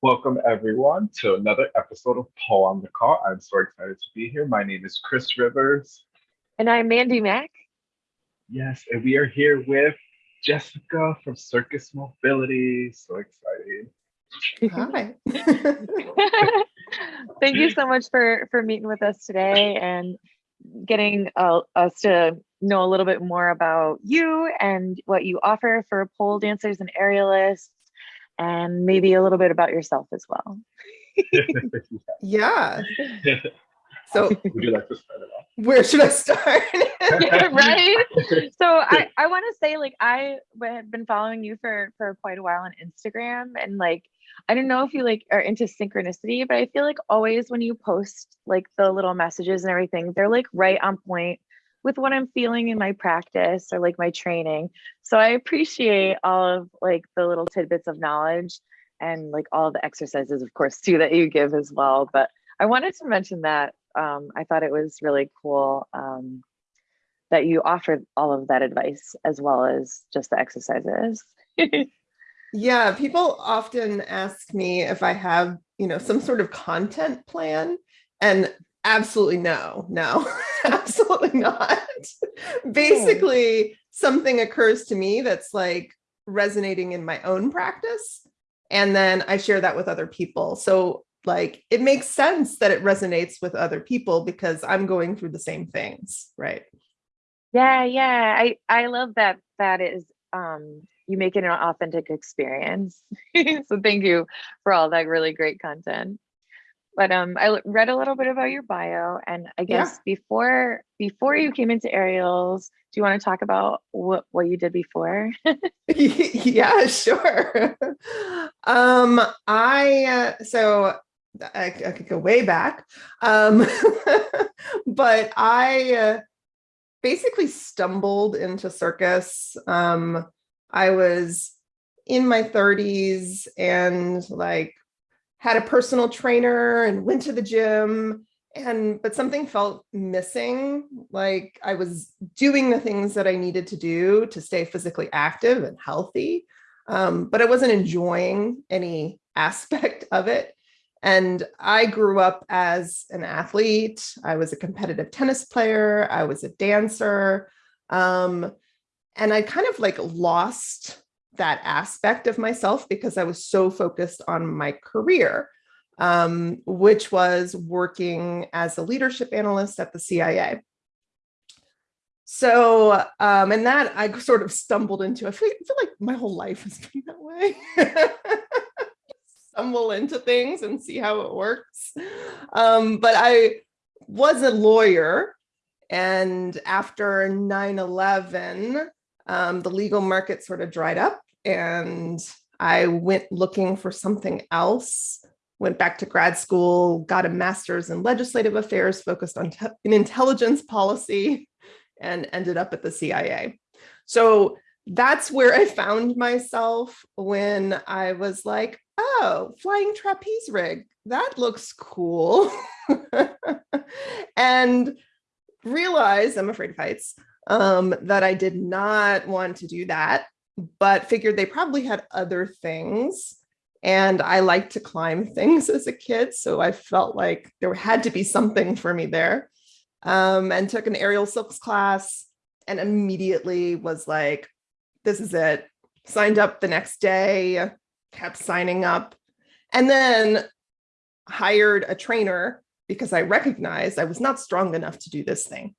Welcome everyone to another episode of Pole on the Call. I'm so excited to be here. My name is Chris Rivers. And I'm Mandy Mack. Yes, and we are here with Jessica from Circus Mobility. So excited. Hi. Thank you so much for for meeting with us today and getting uh, us to know a little bit more about you and what you offer for pole dancers and aerialists and maybe a little bit about yourself as well. yeah. So would you like to start it off? Where should I start? yeah, right. So I, I want to say like I have been following you for for quite a while on Instagram and like I don't know if you like are into synchronicity, but I feel like always when you post like the little messages and everything, they're like right on point with what I'm feeling in my practice or like my training. So I appreciate all of like the little tidbits of knowledge and like all the exercises, of course, too, that you give as well. But I wanted to mention that um, I thought it was really cool um, that you offered all of that advice as well as just the exercises. yeah, people often ask me if I have, you know, some sort of content plan. And absolutely no, no, absolutely not. Basically, something occurs to me that's like resonating in my own practice. And then I share that with other people. So like it makes sense that it resonates with other people because I'm going through the same things, right? Yeah, yeah. I I love that that is um you make it an authentic experience. so thank you for all that really great content. But um, I read a little bit about your bio, and I guess yeah. before before you came into aerials, do you want to talk about what what you did before? yeah, sure. um, I uh, so I, I, could go way back, um, but I uh, basically stumbled into circus. Um, I was in my 30s and like had a personal trainer and went to the gym and but something felt missing. Like i was doing the things that i needed to do to stay physically active and healthy um, but i wasn't enjoying any aspect of it. And i grew up as an athlete. I was a competitive tennis player. I was a dancer. Um, and i kind of like lost that aspect of myself because I was so focused on my career, um, which was working as a leadership analyst at the CIA. So, um, and that I sort of stumbled into, I feel, I feel like my whole life has been that way. Stumble into things and see how it works. Um, but I was a lawyer and after 9-11, um, the legal market sort of dried up and I went looking for something else, went back to grad school, got a master's in legislative affairs focused on in intelligence policy and ended up at the CIA. So that's where I found myself when I was like, oh, flying trapeze rig, that looks cool. and realized, I'm afraid of heights, um, that I did not want to do that but figured they probably had other things. And I liked to climb things as a kid. So I felt like there had to be something for me there. Um, and took an aerial silks class and immediately was like, this is it. Signed up the next day, kept signing up, and then hired a trainer because I recognized I was not strong enough to do this thing.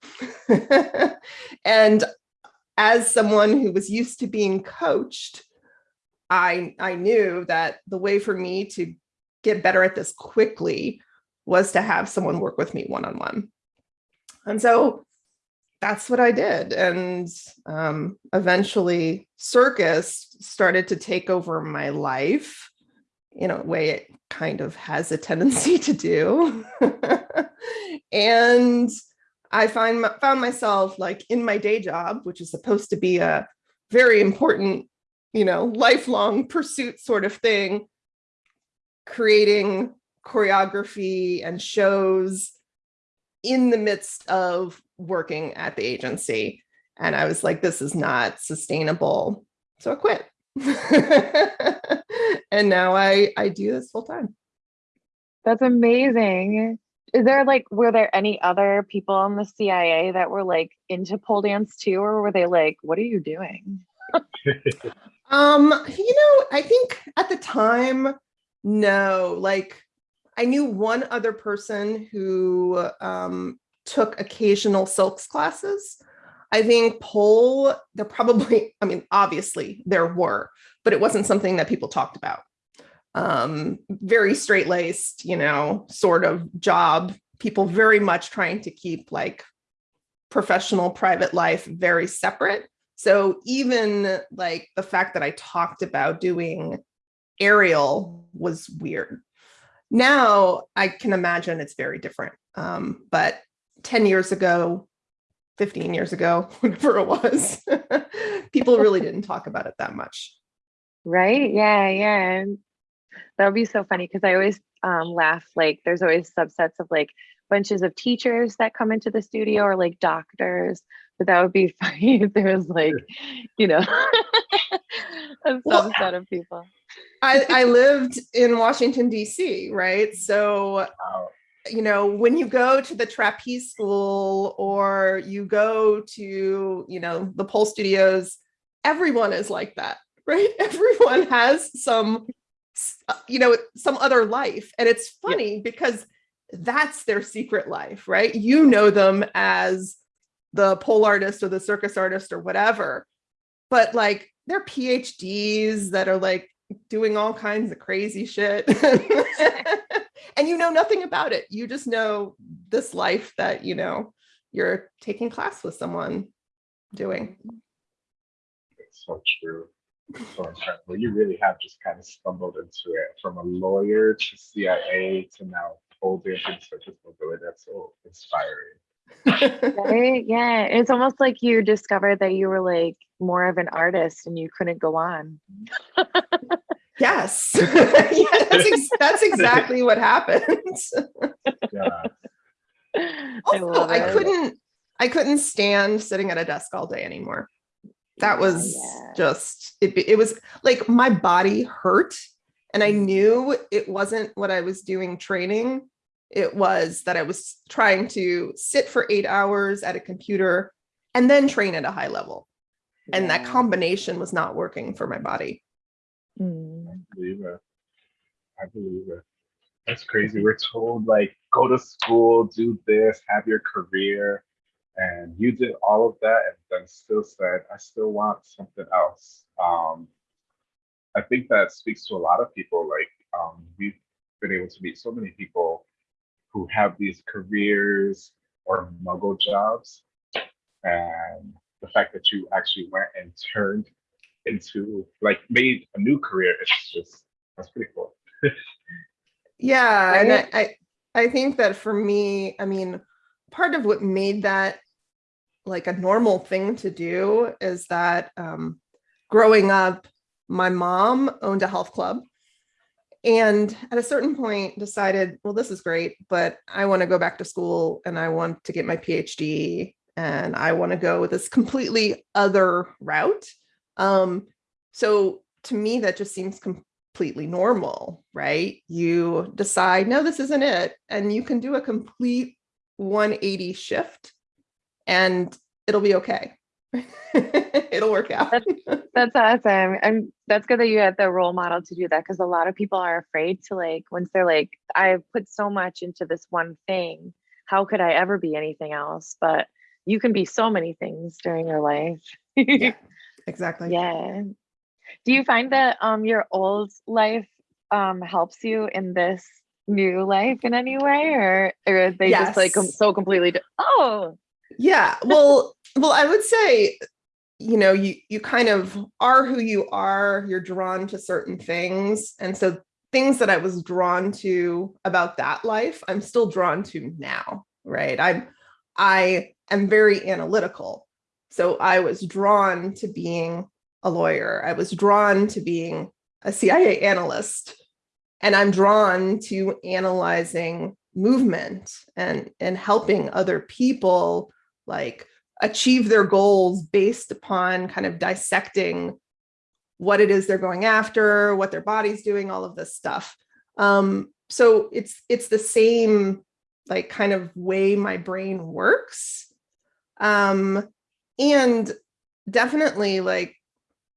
and as someone who was used to being coached, I, I knew that the way for me to get better at this quickly was to have someone work with me one-on-one. -on -one. And so that's what I did. And um, eventually circus started to take over my life in a way it kind of has a tendency to do. and I find found myself like in my day job, which is supposed to be a very important, you know, lifelong pursuit sort of thing, creating choreography and shows in the midst of working at the agency. And I was like, this is not sustainable. So I quit. and now I I do this full time. That's amazing. Is there like, were there any other people in the CIA that were like into pole dance too, or were they like, what are you doing? Um, you know, I think at the time, no, like I knew one other person who um, took occasional silks classes. I think pole, there probably, I mean, obviously there were, but it wasn't something that people talked about. Um, very straight laced, you know, sort of job, people very much trying to keep like professional private life very separate. So even like the fact that I talked about doing aerial was weird. Now I can imagine it's very different. Um, but 10 years ago, 15 years ago, whatever it was, people really didn't talk about it that much. Right? Yeah, yeah. That would be so funny because I always um, laugh like there's always subsets of like bunches of teachers that come into the studio or like doctors but that would be funny if there was like you know a Well, subset of people I, I lived in Washington, D.C., right? So, you know, when you go to the trapeze school or you go to, you know, the pole studios, everyone is like that, right? Everyone has some, Uh, you know, some other life. And it's Yeah. funny because that's their secret life, right? You know them as the pole artist or the circus artist or whatever, but like they're PhDs that are like doing all kinds of crazy shit. and you know nothing about it. You just know this life that, you know, you're taking class with someone doing. It's so true. It's so incredible. You really have just kind of stumbled into it from a lawyer to CIA to now holding pole dancing circus mobility. That's so inspiring. right yeah it's almost like you discovered that you were like more of an artist and you couldn't go on yes. yeah, that's, ex- that's exactly what happens. Yeah. I Also, love I couldn't I couldn't stand sitting at a desk all day anymore. That was yeah. just it, it was like my body hurt and I knew it wasn't what I was doing training. It was that I was trying to sit for 8 hours at a computer and then train at a high level. And that combination was not working for my body. Mm. I believe it. I believe it. That's crazy. We're told like go to school, do this, have your career, and you did all of that, and then still said, I still want something else. Um, I think that speaks to a lot of people. Like um, we've been able to meet so many people who have these careers or muggle jobs, and the fact that you actually went and turned into like made a new career it's just that's pretty cool Yeah, and I, I I think that for me, I mean, part of what made that like a normal thing to do is that um, growing up, my mom owned a health club, and at a certain point decided, well, this is great, but I want to go back to school and I want to get my PhD and I want to go with this completely other route. Um, so to me, that just seems completely normal, right? You decide, no, this isn't it. And you can do a complete 180 shift and it'll be okay. it'll work out. That's awesome. And that's good that you had the role model to do that because a lot of people are afraid to like, once they're like, I've put so much into this one thing, how could I ever be anything else? But you can be so many things during your life. yeah, exactly. Yeah. Do you find that um your old life um helps you in this new life in any way or or are they just like so completely oh Yeah. Well, well, I would say, you know, you you kind of are who you are, you're drawn to certain things. And so things that I was drawn to about that life, I'm still drawn to now, right? I'm I am very analytical. So I was drawn to being a lawyer. I was drawn to being a CIA analyst. And I'm drawn to analyzing movement and and helping other people like achieve their goals based upon kind of dissecting what it is they're going after, what their body's doing, all of this stuff. Um, so it's it's the same like kind of way my brain works. Um, and definitely like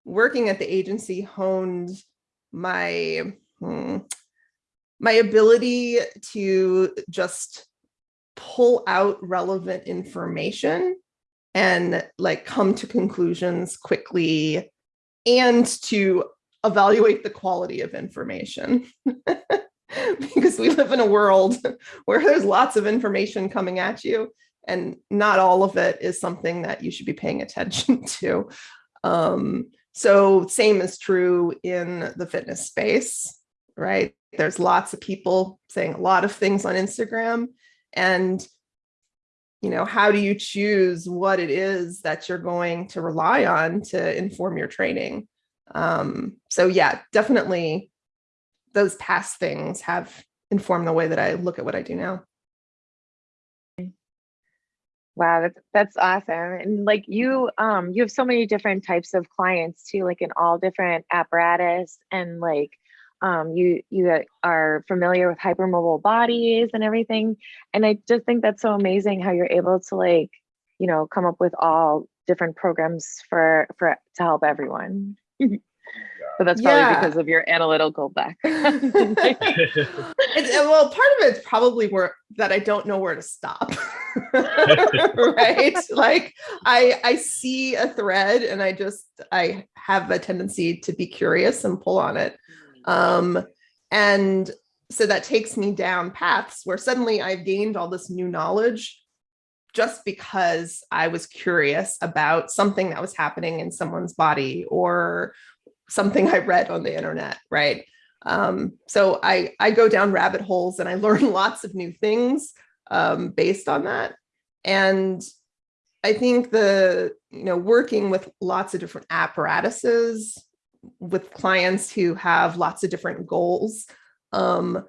working at the agency honed my hmm, my ability to just pull out relevant information and like come to conclusions quickly and to evaluate the quality of information because we live in a world where there's lots of information coming at you and not all of it is something that you should be paying attention to. Um, so same is true in the fitness space, right? There's lots of people saying a lot of things on Instagram and you know, how do you choose what it is that you're going to rely on to inform your training? Um, so yeah, definitely those past things have informed the way that I look at what I do now. Wow, that's that's awesome. And like you um you have so many different types of clients too, like in all different apparatus and like um you you are familiar with hypermobile bodies and everything. And I just think that's so amazing how you're able to like, you know, come up with all different programs for for to help everyone. So that's probably Yeah. because of your analytical background. It's, uh, well, part of it's probably where that I don't know where to stop. right? Like I I see a thread and I just I have a tendency to be curious and pull on it. Um and so that takes me down paths where suddenly I've gained all this new knowledge just because I was curious about something that was happening in someone's body or something I read on the internet, right? Um, so I I go down rabbit holes and I learn lots of new things um, based on that. And I think the you know working with lots of different apparatuses with clients who have lots of different goals. Um,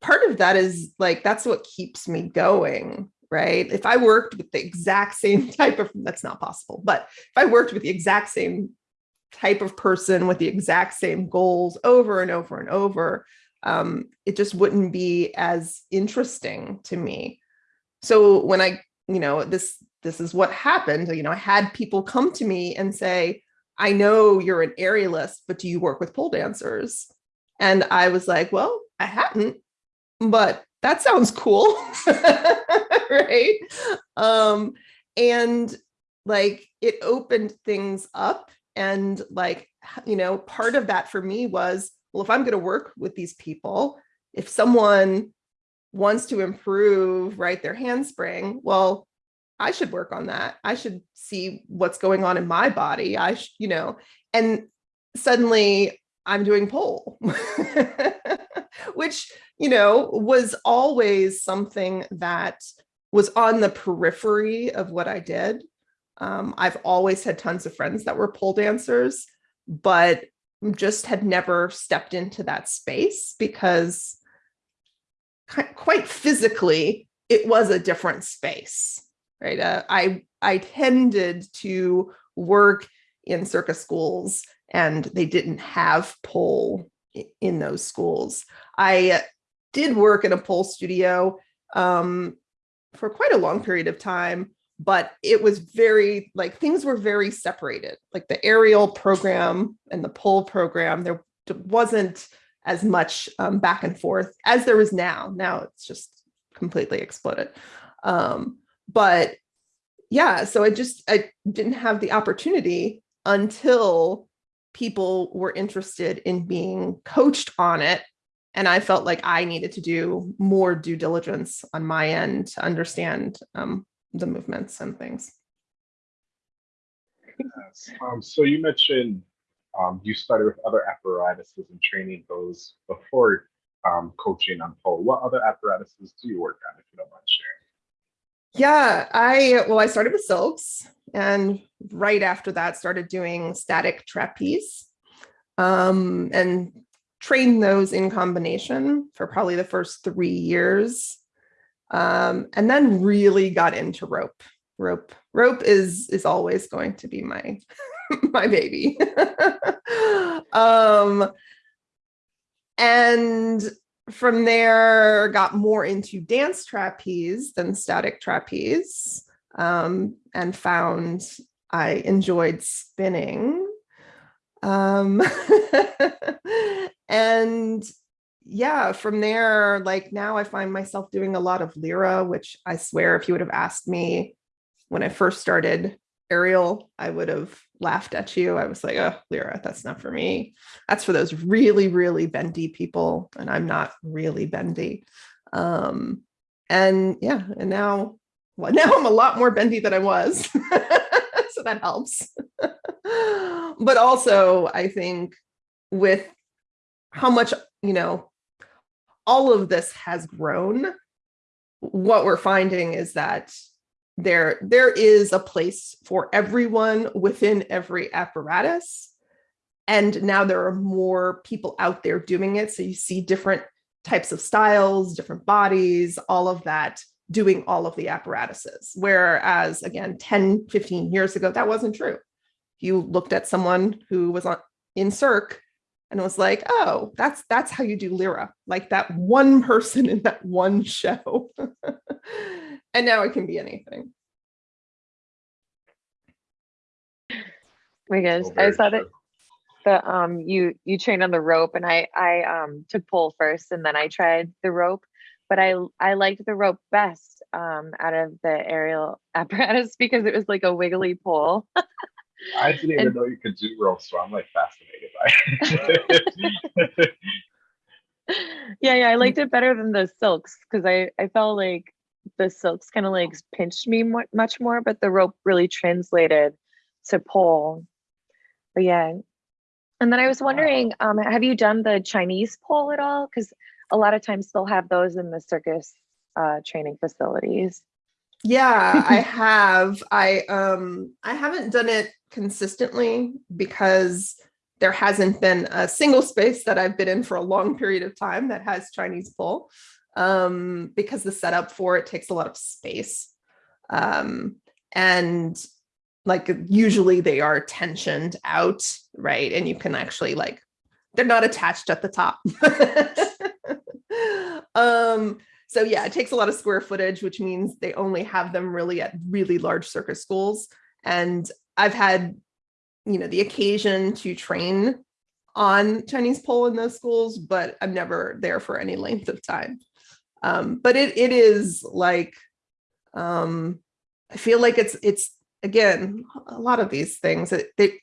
part of that is like that's what keeps me going right if i worked with the exact same type of that's not possible but if i worked with the exact same type of person with the exact same goals over and over and over, um, it just wouldn't be as interesting to me. So when I, you know, this this is what happened. You know, I had people come to me and say, "I know you're an aerialist, but do you work with pole dancers?" And I was like, "Well, I hadn't, but that sounds cool, right?" Um, and like it opened things up and like, you know, part of that for me was, well, if I'm going to work with these people, if someone wants to improve, right, their handspring, well, I should work on that. I should see what's going on in my body. I, you know, and suddenly I'm doing pole, which, you know, was always something that was on the periphery of what I did. Um, I've always had tons of friends that were pole dancers, but just had never stepped into that space because quite physically, it was a different space, right? Uh, I I tended to work in circus schools, and they didn't have pole in those schools. I did work in a pole studio um, for quite a long period of time, but it was very like things were very separated. Like the aerial program and the pole program, there wasn't as much um, back and forth as there is now. Now it's just completely exploded. Um, but yeah, so I just I didn't have the opportunity until people were interested in being coached on it and I felt like I needed to do more due diligence on my end to understand um, the movements and things. Yes. Um, so you mentioned um, you started with other apparatuses and training those before um, coaching on pole. What other apparatuses do you work on, if you don't mind sharing? Yeah, I well, I started with silks, and right after that, started doing static trapeze, um, and trained those in combination for probably the first three years, um, and then really got into rope. Rope, rope is is always going to be my my baby. um, and from there, got more into dance trapeze than static trapeze, um, and found I enjoyed spinning. Um, and yeah, from there, like now I find myself doing a lot of Lyra, which I swear if you would have asked me when I first started aerial, I would have laughed at you. I was like, oh, Lyra, that's not for me. That's for those really, really bendy people. And I'm not really bendy. Um, and yeah, and now, well, now I'm a lot more bendy than I was. so that helps. but also, I think with how much, you know, all of this has grown, what we're finding is that there there is a place for everyone within every apparatus. And now there are more people out there doing it. So you see different types of styles different bodies all of that doing all of the apparatuses. Whereas again 10 15 years ago that wasn't true. You looked at someone who was on in Cirque and was like oh that's that's how you do lyra like that one person in that one show and now it can be anything. My gosh, So I very saw that true. the um you you trained on the rope and I I um took pole first and then I tried the rope, but I I liked the rope best um out of the aerial apparatus because it was like a wiggly pole. I didn't even And- know you could do ropes, so I'm like fascinated by it. yeah, yeah, I liked it better than the silks because I I felt like the silks kind of like pinched me mu- much more, but the rope really translated to pole. But yeah, and then I was wondering, um, have you done the Chinese pole at all? Because a lot of times they'll have those in the circus uh, training facilities. Yeah, I have. I um I haven't done it consistently because there hasn't been a single space that I've been in for a long period of time that has Chinese pole. Um, because the setup for it takes a lot of space. Um, and like usually they are tensioned out, right? And you can actually like they're not attached at the top. um so yeah, it takes a lot of square footage, which means they only have them really at really large circus schools. And I've had, you know, the occasion to train on Chinese pole in those schools, but I'm never there for any length of time. Um, but it it is like, um, I feel like it's it's again a lot of these things. They,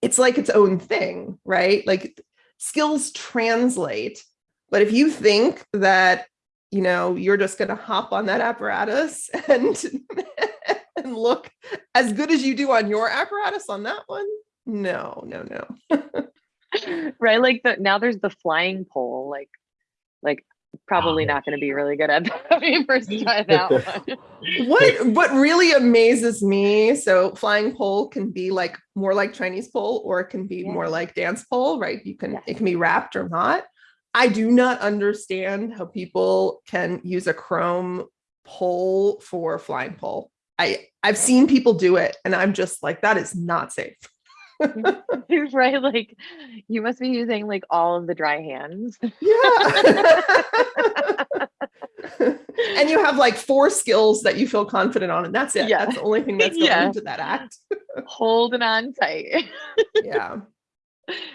it's like its own thing, right? Like skills translate, but if you think that you know, you're just going to hop on that apparatus and and look as good as you do on your apparatus on that one. No, no, no. right like the now there's the flying pole like like probably Oh. not going to be really good at that when you first try that one What what really amazes me, so flying pole can be like more like Chinese pole or it can be Yeah. more like dance pole, right? You can Yeah. it can be wrapped or not. I do not understand how people can use a chrome pole for flying pole. I I've seen people do it and I'm just like that is not safe. right like you must be using like all of the dry hands Yeah. and you have like four skills that you feel confident on, and that's it. Yeah. That's the only thing that's going Yeah. into that act. holding on tight Yeah.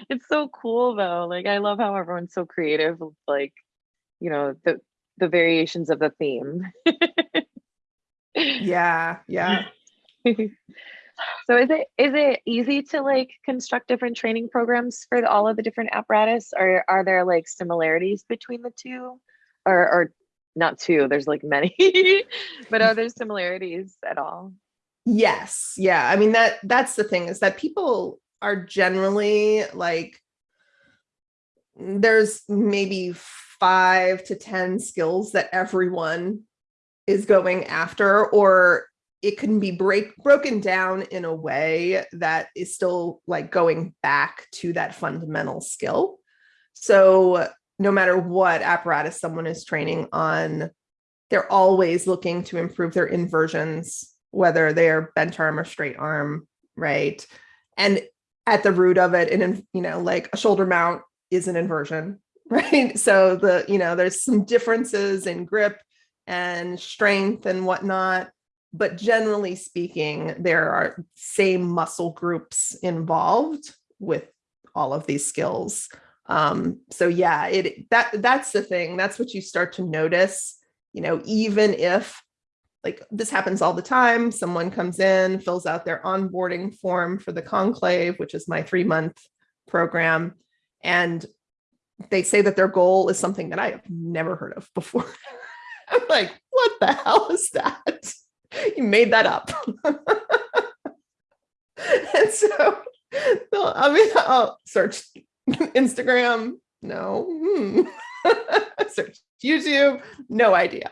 it's so cool though like i love how everyone's so creative like you know the the variations of the theme Yeah. Yeah. So is it is it easy to like construct different training programs for the, all of the different apparatus or are there like similarities between the two or or not two there's like many but are there similarities at all Yes. Yeah. I mean that that's the thing is that people are generally like there's maybe five to 10 skills that everyone is going after, or it can be break broken down in a way that is still like going back to that fundamental skill. So no matter what apparatus someone is training on, they're always looking to improve their inversions, whether they're bent arm or straight arm, right? And at the root of it, and you know, like a shoulder mount is an inversion, right? So the you know, there's some differences in grip and strength and whatnot, but generally speaking, there are same muscle groups involved with all of these skills. Um, so yeah, it that that's the thing. That's what you start to notice, you know, even if like this happens all the time, someone comes in, fills out their onboarding form for the conclave, which is my three month program, and they say that their goal is something that I have never heard of before. I'm like, what the hell is that? You made that up. and so I mean, I'll search Instagram. No. Hmm. search YouTube. No idea.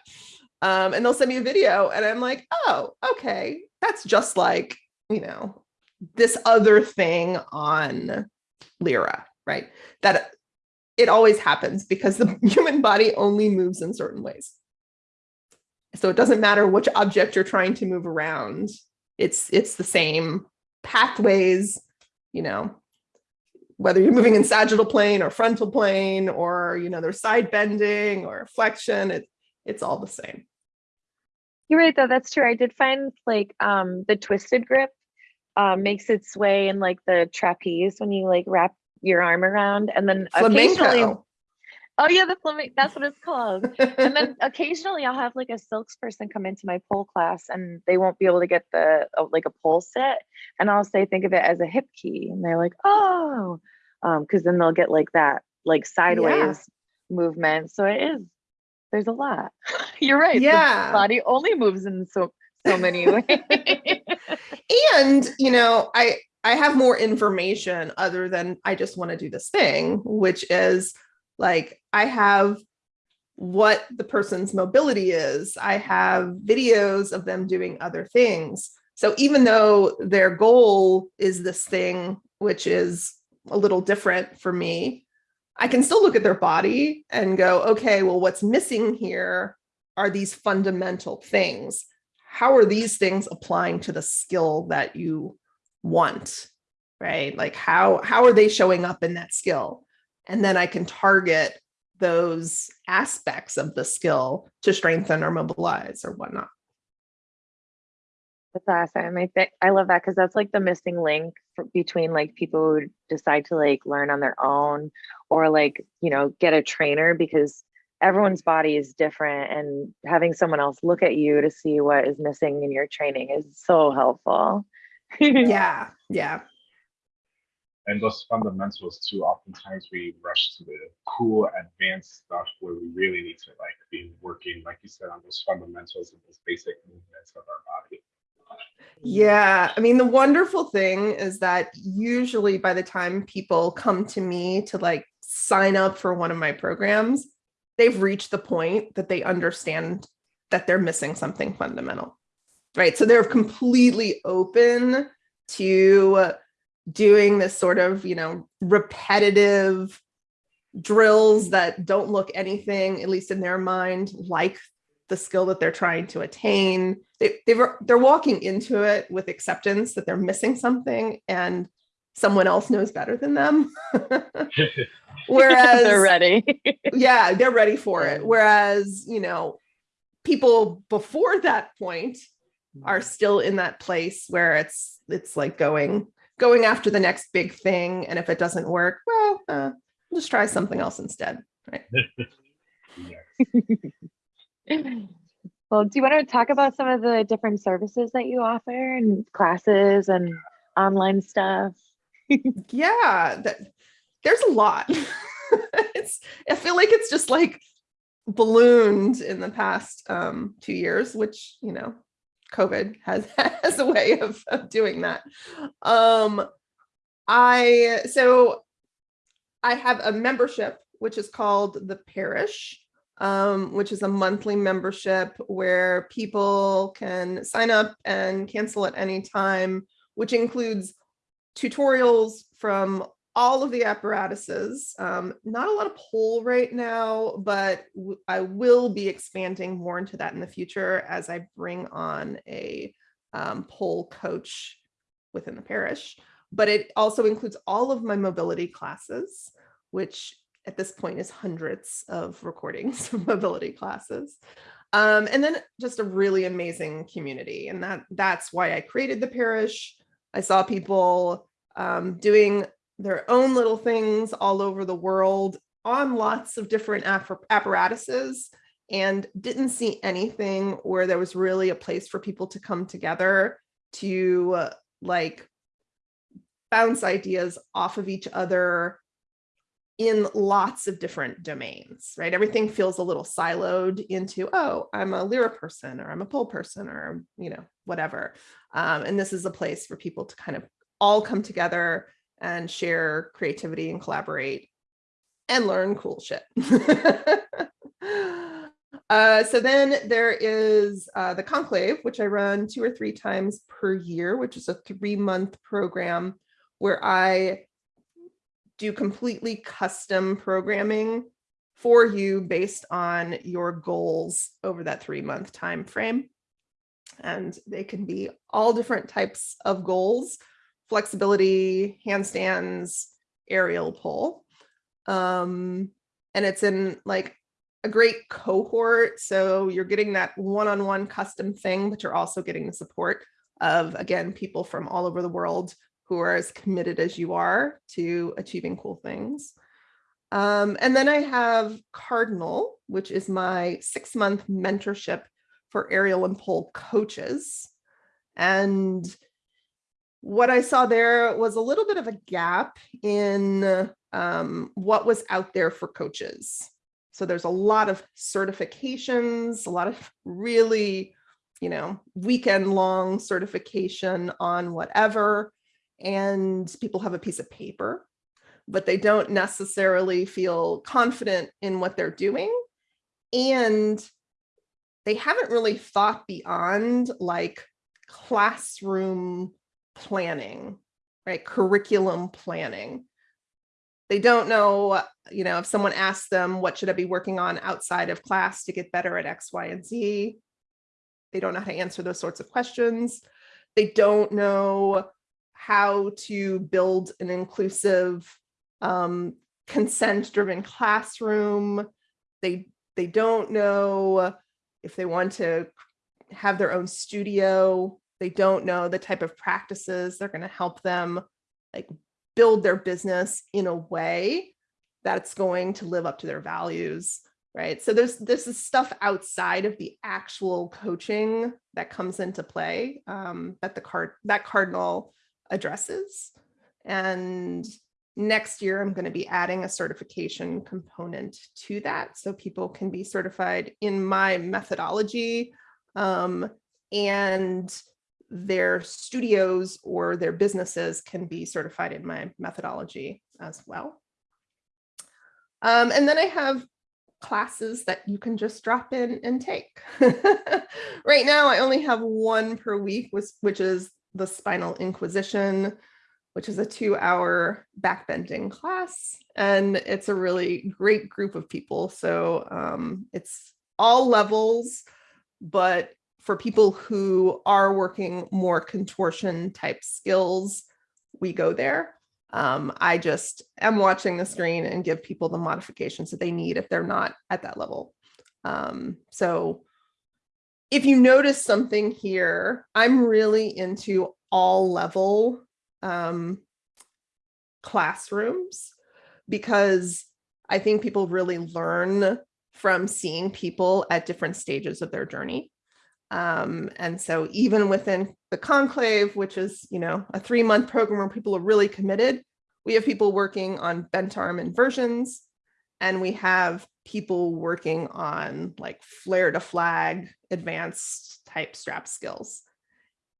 Um, and they'll send me a video and I'm like, oh, okay. That's just like, you know, this other thing on Lyra, right? That it always happens because the human body only moves in certain ways. So it doesn't matter which object you're trying to move around. It's it's the same pathways, you know, whether you're moving in sagittal plane or frontal plane or you know there's side bending or flexion, it, it's all the same. You're right though, that's true. I did find like um the twisted grip um makes its way in like the trapeze when you like wrap your arm around and then occasionally Flamenco. Oh yeah the flamenco that's what it's called. And then occasionally I'll have like a silks person come into my pole class and they won't be able to get the uh, like a pole sit. And I'll say think of it as a hip key. And they're like oh. Um because then they'll get like that like sideways movement. So it is there's a lot. You're right. The Yeah. body only moves in so so many ways. And you know i i have more information other than i just want to do this thing which is like i have what the person's mobility is. I have videos of them doing other things. So even though their goal is this thing which is a little different for me i can still look at their body and go okay well what's missing here are these fundamental things. How are these things applying to the skill that you want? Right? Like how how are they showing up in that skill and then i can target those aspects of the skill to strengthen or mobilize or whatnot That's awesome. I think I love that because that's like the missing link for, between like people who decide to like learn on their own or like, you know, get a trainer because everyone's body is different and having someone else look at you to see what is missing in your training is so helpful. yeah yeah and those fundamentals too oftentimes we rush to the cool advanced stuff where we really need to like be working like you said on those fundamentals and those basic movements of our body Yeah, I mean, the wonderful thing is that usually by the time people come to me to like sign up for one of my programs, they've reached the point that they understand that they're missing something fundamental. Right. So they're completely open to doing this sort of, you know, repetitive drills that don't look anything, at least in their mind, like the skill that they're trying to attain. They, they were, they're walking into it with acceptance that they're missing something and someone else knows better than them. Whereas they're ready. yeah, they're ready for it. Whereas, you know, people before that point are mm-hmm. still in that place where it's it's like going going after the next big thing and if it doesn't work well uh, just try something else instead right? Well, do you want to talk about some of the different services that you offer and classes and online stuff? yeah that, there's a lot. It's i feel like it's just like ballooned in the past um two years which you know covid has has a way of, of doing that. Um i so i have a membership which is called the parish um, which is a monthly membership where people can sign up and cancel at any time which includes tutorials from all of the apparatuses. Um, not a lot of pole right now, but I will be expanding more into that in the future as I bring on a um, coach within the parish. but it also includes all of my mobility classes, which at this point is hundreds of recordings of mobility classes. Um, and then just a really amazing community. And that that's why I created the parish. I saw people um, doing their own little things all over the world on lots of different apparatuses and didn't see anything where there was really a place for people to come together to uh, like bounce ideas off of each other in lots of different domains, right? Everything feels a little siloed into, oh, I'm a Lyra person or I'm a pole person or, you know, whatever. Um, and this is a place for people to kind of all come together and share creativity and collaborate and learn cool shit. Uh, so then there is uh, the conclave, which I run two or three times per year, which is a three month program where I do completely custom programming for you based on your goals over that three month time frame. And they can be all different types of goals, flexibility, handstands, aerial pole. Um, and it's in like a great cohort. So you're getting that one-on-one custom thing, but you're also getting the support of, again, people from all over the world who are as committed as you are to achieving cool things. Um, and then I have Cardinal, which is my six month mentorship for aerial and pole coaches. And what I saw there was a little bit of a gap in um, what was out there for coaches. So there's a lot of certifications, a lot of really, you know, weekend long certification on whatever. And people have a piece of paper, but they don't necessarily feel confident in what they're doing. And they haven't really thought beyond like classroom planning, right? Curriculum planning they don't know, you know, if someone asks them, what should I be working on outside of class to get better at X, Y, and Z? They don't know how to answer those sorts of questions. They don't know how to build an inclusive, um, consent-driven classroom. They, they don't know if they want to have their own studio. They don't know the type of practices they're going to help them like build their business in a way that's going to live up to their values right? So there's this is stuff outside of the actual coaching that comes into play um, that the card that cardinal addresses. And next year i'm going to be adding a certification component to that so people can be certified in my methodology um, and their studios or their businesses can be certified in my methodology as well. Um, and then I have classes that you can just drop in and take. right now, I only have one per week, which, is the Spinal Inquisition, which is a two hour backbending class. And it's a really great group of people. So um, it's all levels, but for people who are working more contortion type skills, we go there. Um, I just am watching the screen and give people the modifications that they need if they're not at that level. Um, so if you notice something here, I'm really into all level um, classrooms because I think people really learn from seeing people at different stages of their journey. Um, and so even within the conclave, which is, you know, a three month program where people are really committed, we have people working on bent arm inversions, and we have people working on like flare to flag advanced type strap skills.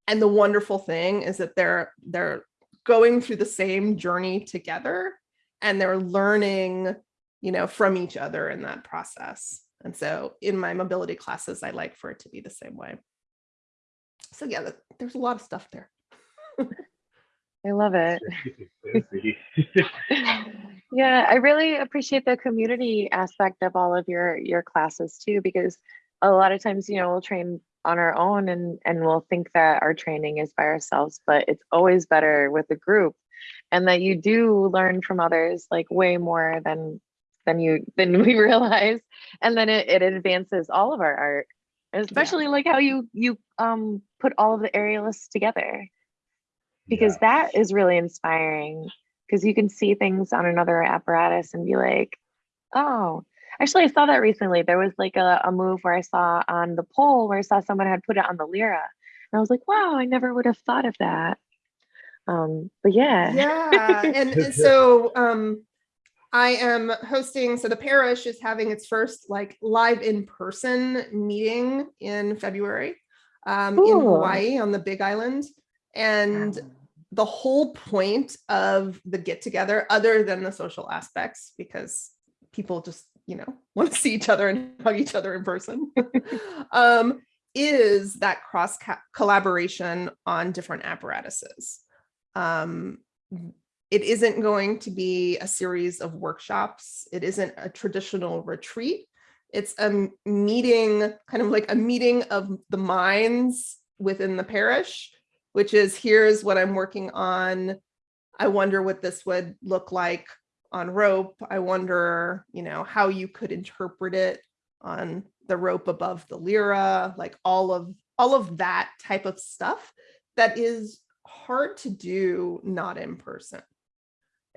And the wonderful thing is that they're they're going through the same journey together and they're learning, you know, from each other in that process. And so in my mobility classes, I like for it to be the same way. So yeah, there's a lot of stuff there. I love it. Yeah, I really appreciate the community aspect of all of your your classes too, because a lot of times, you know, we'll train on our own and and we'll think that our training is by ourselves but it's always better with a group and that you do learn from others like way more than than you than we realize. And then it, it advances all of our art especially like how you you um put all of the aerialists together. Because that is really inspiring because you can see things on another apparatus and be like oh. Actually i saw that recently. There was like a, a move where i saw on the pole where i saw someone had put it on the lyra. And i was like wow i never would have thought of that. Um but yeah. Yeah, and and so um I am hosting, so the parish is having its first like live in-person meeting in February um in Hawaii on the Big Island. And the whole point of the get together, other than the social aspects, because people just, you know, want to see each other and hug each other in person, um, is that cross collaboration on different apparatuses. Um, it isn't going to be a series of workshops. It isn't a traditional retreat. It's a meeting, kind of like a meeting of the minds within the parish which is here's what I'm working on. I wonder what this would look like on rope. I wonder, you know, how you could interpret it on the rope above the lyra, like all of all of that type of stuff that is hard to do not in person.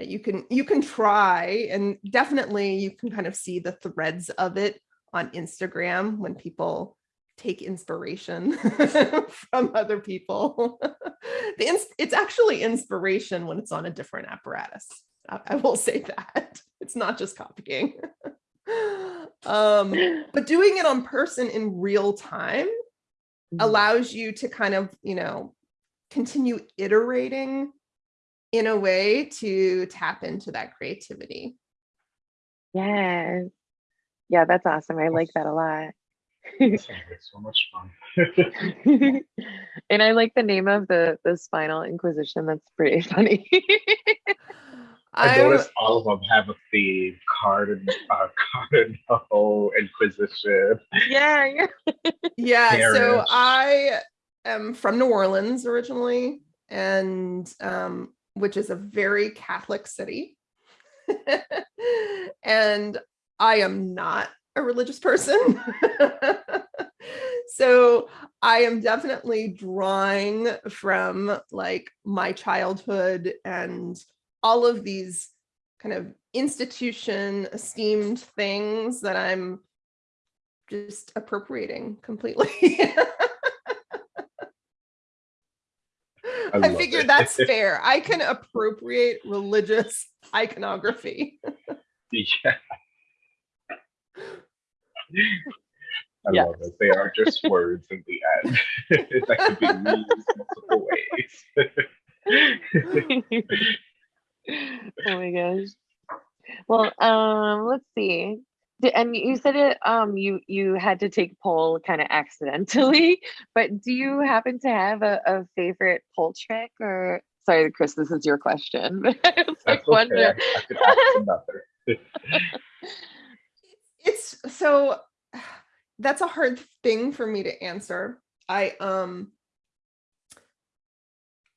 Uh, You can you can try and definitely you can kind of see the threads of it on Instagram when people take inspiration from other people. the ins- it's actually inspiration when it's on a different apparatus. I, I will say that it's not just copying. um, but doing it on person in real time allows you to kind of, you know, continue iterating in a way to tap into that creativity. yeah yeah that's awesome i like that a lot That sounds so much fun. and I like the name of the the spinal inquisition. That's pretty funny. I I'm- noticed all of them have a theme: Cardinal, uh, Cardinal Inquisition. yeah, yeah. Yeah, so I am from New Orleans originally, and um, which is a very Catholic city. and I am not a religious person. so I am definitely drawing from like my childhood and all of these kind of institution esteemed things that I'm just appropriating completely. I, love figure that's fair. I can appropriate religious iconography. Yeah. I love it. They are just words in the end that could be used multiple ways. oh my gosh. Well, um, let's see. Di- And you said it. Um, you you had to take pole kind of accidentally, but do you happen to have a, a favorite pole trick or? Sorry, Chris, this is your question. I was like That's okay. wondering. I, I could ask another. it's so that's a hard thing for me to answer. I um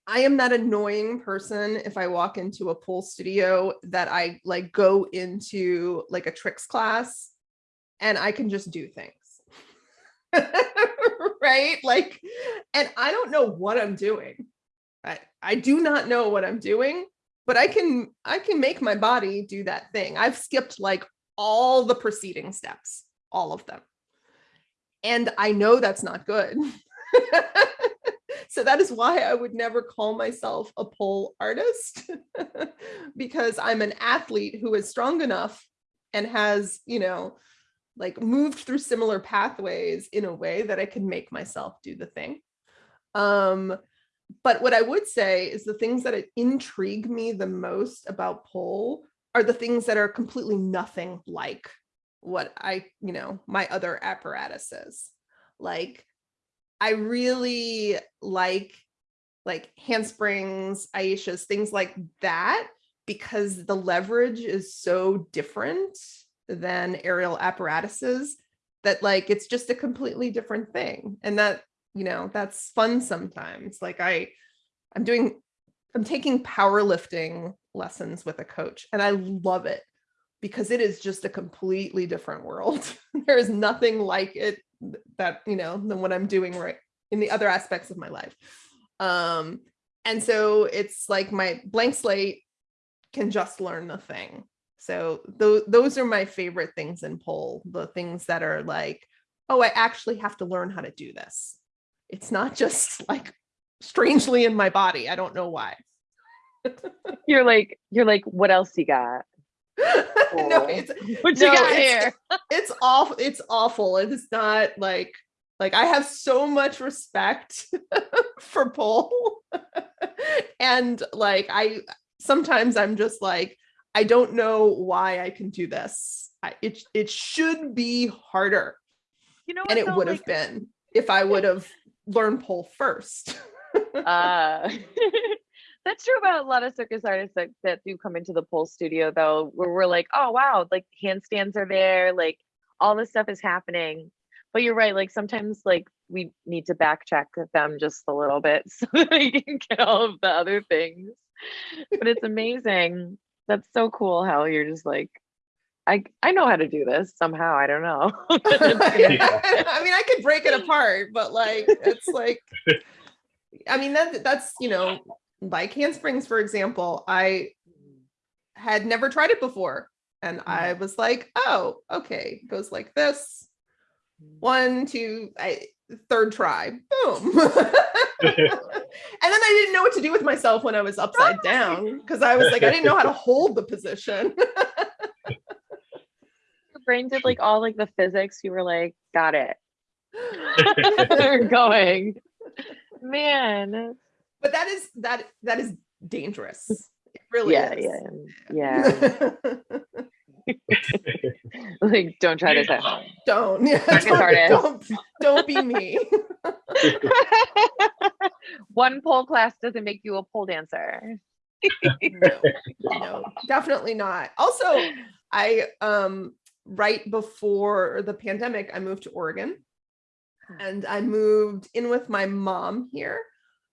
I am that annoying person if I walk into a pool studio that I like go into like a tricks class and I can just do things. right? Like and I don't know what I'm doing. I I do not know what I'm doing, but I can I can make my body do that thing. I've skipped like all the preceding steps, all of them. And I know that's not good. so that is why I would never call myself a pole artist because I'm an athlete who is strong enough and has, you know, like moved through similar pathways in a way that I can make myself do the thing. Um, but what I would say is the things that intrigue me the most about pole are the things that are completely nothing like what I, you know, my other apparatuses. Like I really like like handsprings, Ayesha's, things like that, because the leverage is so different than aerial apparatuses that like it's just a completely different thing. And that you know that's fun sometimes. Like i i'm doing i'm taking powerlifting lessons with a coach and i love it because it is just a completely different world. There is nothing like it that you know than what i'm doing right in the other aspects of my life. Um and so it's like my blank slate can just learn the thing. So those those are my favorite things in pole the things that are like oh i actually have to learn how to do this. It's not just like strangely in my body. I don't know why. You're like, you're like, what else you got? no Cool. it's What you No, got it's- here? it's awful it's awful. It's not like like i have so much respect for pole and like i sometimes i'm just like i don't know why i can do this. I, it it should be harder. You know, and it would have Like, been if i would have learned pole first. Uh, that's true about a lot of circus artists that, that do come into the pole studio though, where we're like, oh wow, like handstands are there, like all this stuff is happening. But you're right, like sometimes like we need to backcheck them just a little bit so that we can get all of the other things. But it's amazing. That's so cool how you're just like, I I know how to do this somehow. I don't know. I mean, I could break it apart, but like it's like I mean that that's you know, like handsprings, for example, I had never tried it before. And I mm-hmm. was like, oh, okay, it goes like this. One, two, I third try. Boom. and then I didn't know what to do with myself when I was upside down because I was like, I didn't know how to hold the position. Your brain did like all like the physics. You were like, got it. We're going. Man. But that is that that is dangerous. It really Yeah, is. yeah, yeah. like, don't try this at home. don't yeah, don't, don't don't be me. One pole class doesn't make you a pole dancer. no, no, definitely not. Also, I um right before the pandemic, I moved to Oregon and I moved in with my mom here.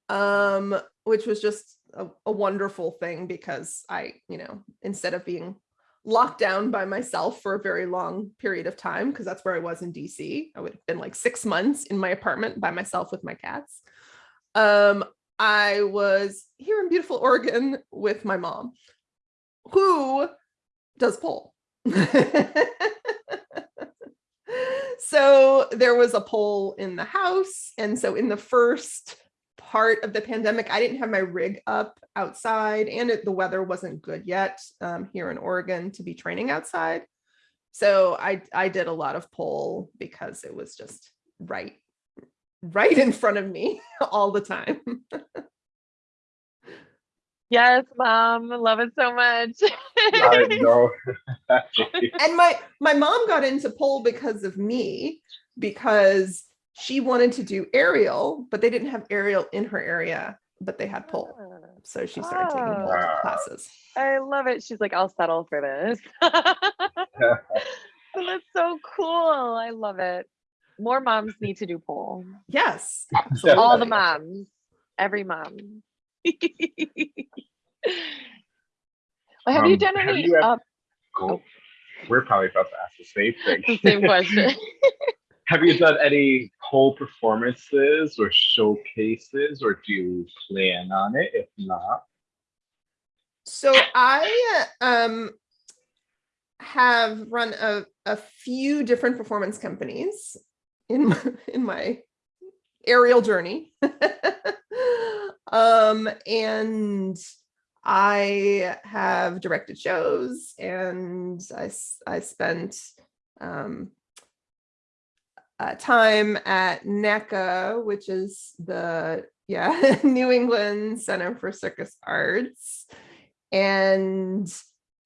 Um, which was just a, a wonderful thing because I, you know, instead of being locked down by myself for a very long period of time, because that's where I was in DC, I would have been like six months in my apartment by myself with my cats. Um, I was here in beautiful Oregon with my mom, who does pole. so there was a pole in the house. And so in the first part of the pandemic, I didn't have my rig up outside and it, the weather wasn't good yet um, here in Oregon to be training outside. So I, I did a lot of pole because it was just right right in front of me all the time. Yes, mom. Love it so much. I know. and my my mom got into pole because of me because she wanted to do aerial but they didn't have aerial in her area but they had pole so she started taking pole Ah. classes I love it. She's like, I'll settle for this. That's so cool. I love it. More moms need to do pole. yes All the moms. Every mom. Well, have you Um, done have any you ever- uh, Cool. We're probably about to ask the same the thing. same question? Have you done any pole performances or showcases, or do you plan on it? If not, so i um have run a, a few different performance companies in my, in my aerial journey um and i have directed shows and I, I spent um uh, time at NECCA, which is the yeah New England Center for Circus Arts, and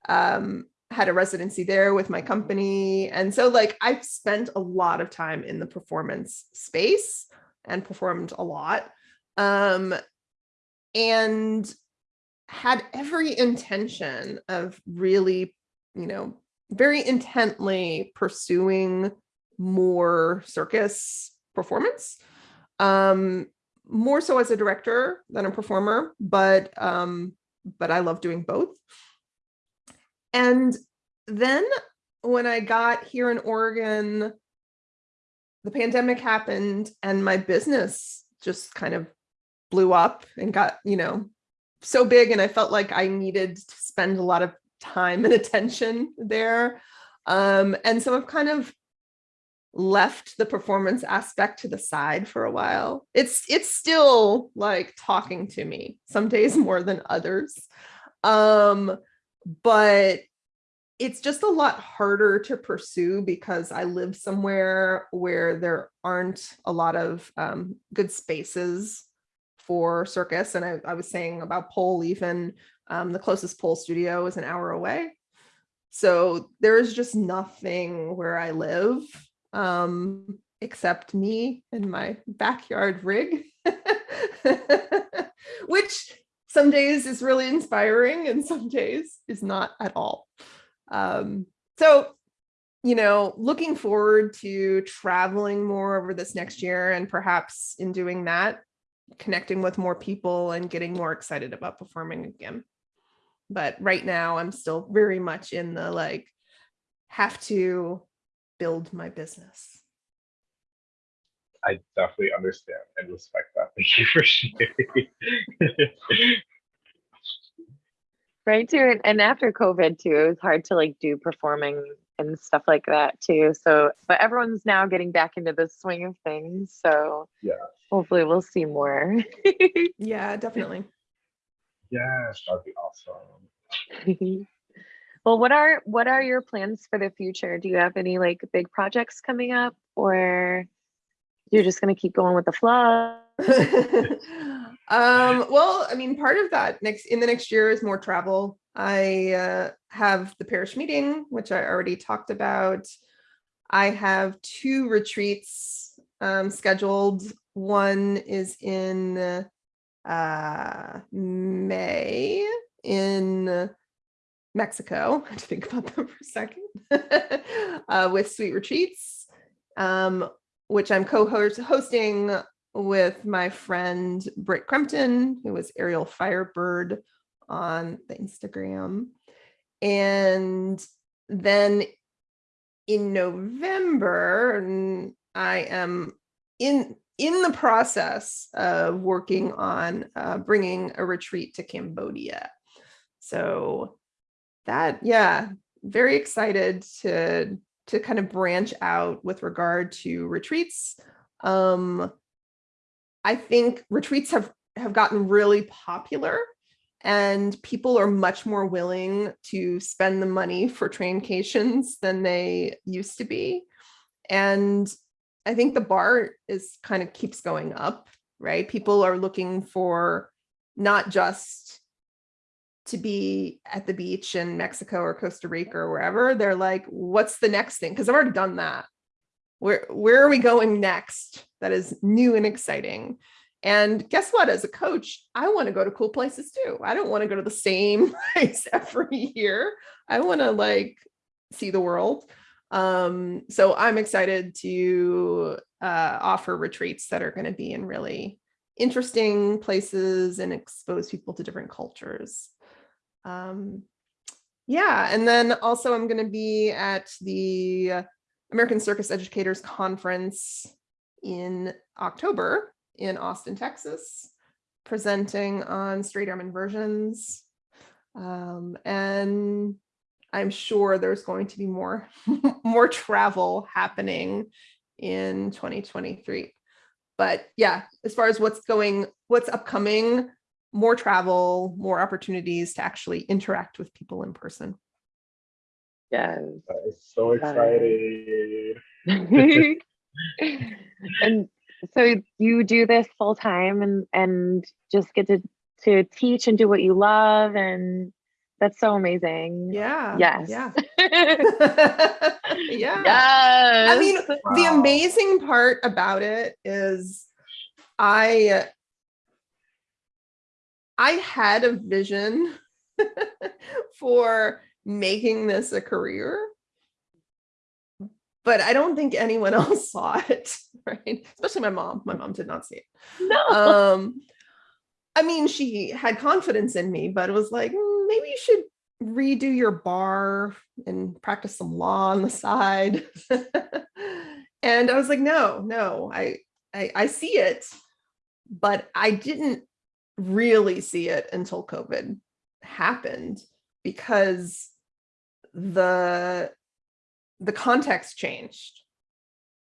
um, had a residency there with my company. And so, like, I've spent a lot of time in the performance space and performed a lot, um, and had every intention of really, you know, very intently pursuing more circus performance. Um, more so as a director than a performer, but um, but I love doing both. And then when I got here in Oregon, the pandemic happened and my business just kind of blew up and got, you know, so big. And I felt like I needed to spend a lot of time and attention there. Um, and so I've kind of left the performance aspect to the side for a while. It's it's still like talking to me some days more than others. Um, but it's just a lot harder to pursue because I live somewhere where there aren't a lot of um, good spaces for circus. And I, I was saying about pole even, um, the closest pole studio is an hour away. So there's just nothing where I live um, except me and my backyard rig, which some days is really inspiring and some days is not at all. Um, so, you know, looking forward to traveling more over this next year and perhaps in doing that, connecting with more people and getting more excited about performing again. But right now I'm still very much in the like, have to build my business. I definitely understand and respect that. Thank you for sharing. right too and, and after covid too it was hard to like do performing and stuff like that too so but everyone's now getting back into the swing of things so Yeah. hopefully we'll see more Yeah, definitely. yes, that'd be awesome. well what are what are your plans for the future do you have any like big projects coming up or you're just going to keep going with the flow um, well, I mean, part of that next in the next year is more travel. I uh, have the parish meeting, which I already talked about. I have two retreats um, scheduled. One is in uh, May in Mexico. To think about that for a second. uh, with Sweet Retreats, um, which I'm co-hosting with my friend Britt Crumpton, who was Aerial Firebird on the Instagram. And then in November, I am in in the process of working on uh, bringing a retreat to Cambodia. So that, yeah, very excited to to kind of branch out with regard to retreats. Um, I think retreats have, have gotten really popular and people are much more willing to spend the money for traincations than they used to be. And I think the bar is kind of keeps going up, right? People are looking for not just to be at the beach in Mexico or Costa Rica or wherever. They're like, what's the next thing? Because I've already done that. Where where are we going next that is new and exciting? And guess what? As a coach i want to go to cool places too. I don't want to go to the same place every year. I want to like see the world. Um so i'm excited to uh offer retreats that are going to be in really interesting places and expose people to different cultures um yeah and then also i'm going to be at the American Circus Educators Conference in October in Austin, Texas, presenting on straight arm inversions. Um, and I'm sure there's going to be more, more travel happening in 2023. But yeah, as far as what's going, what's upcoming, more travel, more opportunities to actually interact with people in person. yes That is so exciting. and so you do this full time and and just get to to teach and do what you love and that's so amazing Yeah. yes Yeah. yes yeah. I mean, the amazing part about it is I I had a vision for making this a career. but I don't think anyone else saw it, right? Especially my mom. My mom did not see it. No. Um, I mean, she had confidence in me, but it was like, "Mm, maybe you should redo your bar and practice some law on the side. and I was like, no, no, I, I, I see it, but I didn't really see it until COVID happened because the the context changed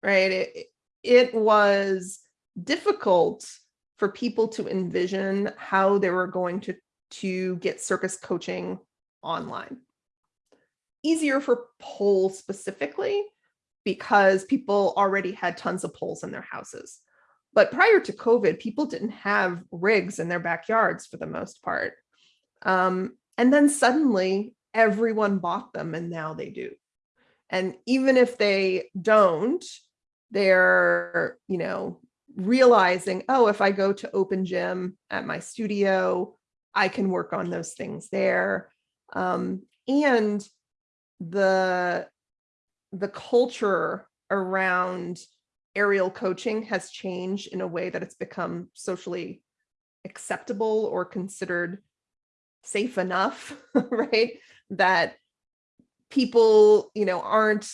right? It, it was difficult for people to envision how they were going to to get circus coaching online. Easier for poles specifically because people already had tons of poles in their houses but prior to covid people didn't have rigs in their backyards for the most part um, and then suddenly everyone bought them and now they do. And even if they don't, they're, you know, realizing, oh, if I go to open gym at my studio, I can work on those things there. Um, and the the culture around aerial coaching has changed in a way that it's become socially acceptable or considered safe enough, right? That people, you know, aren't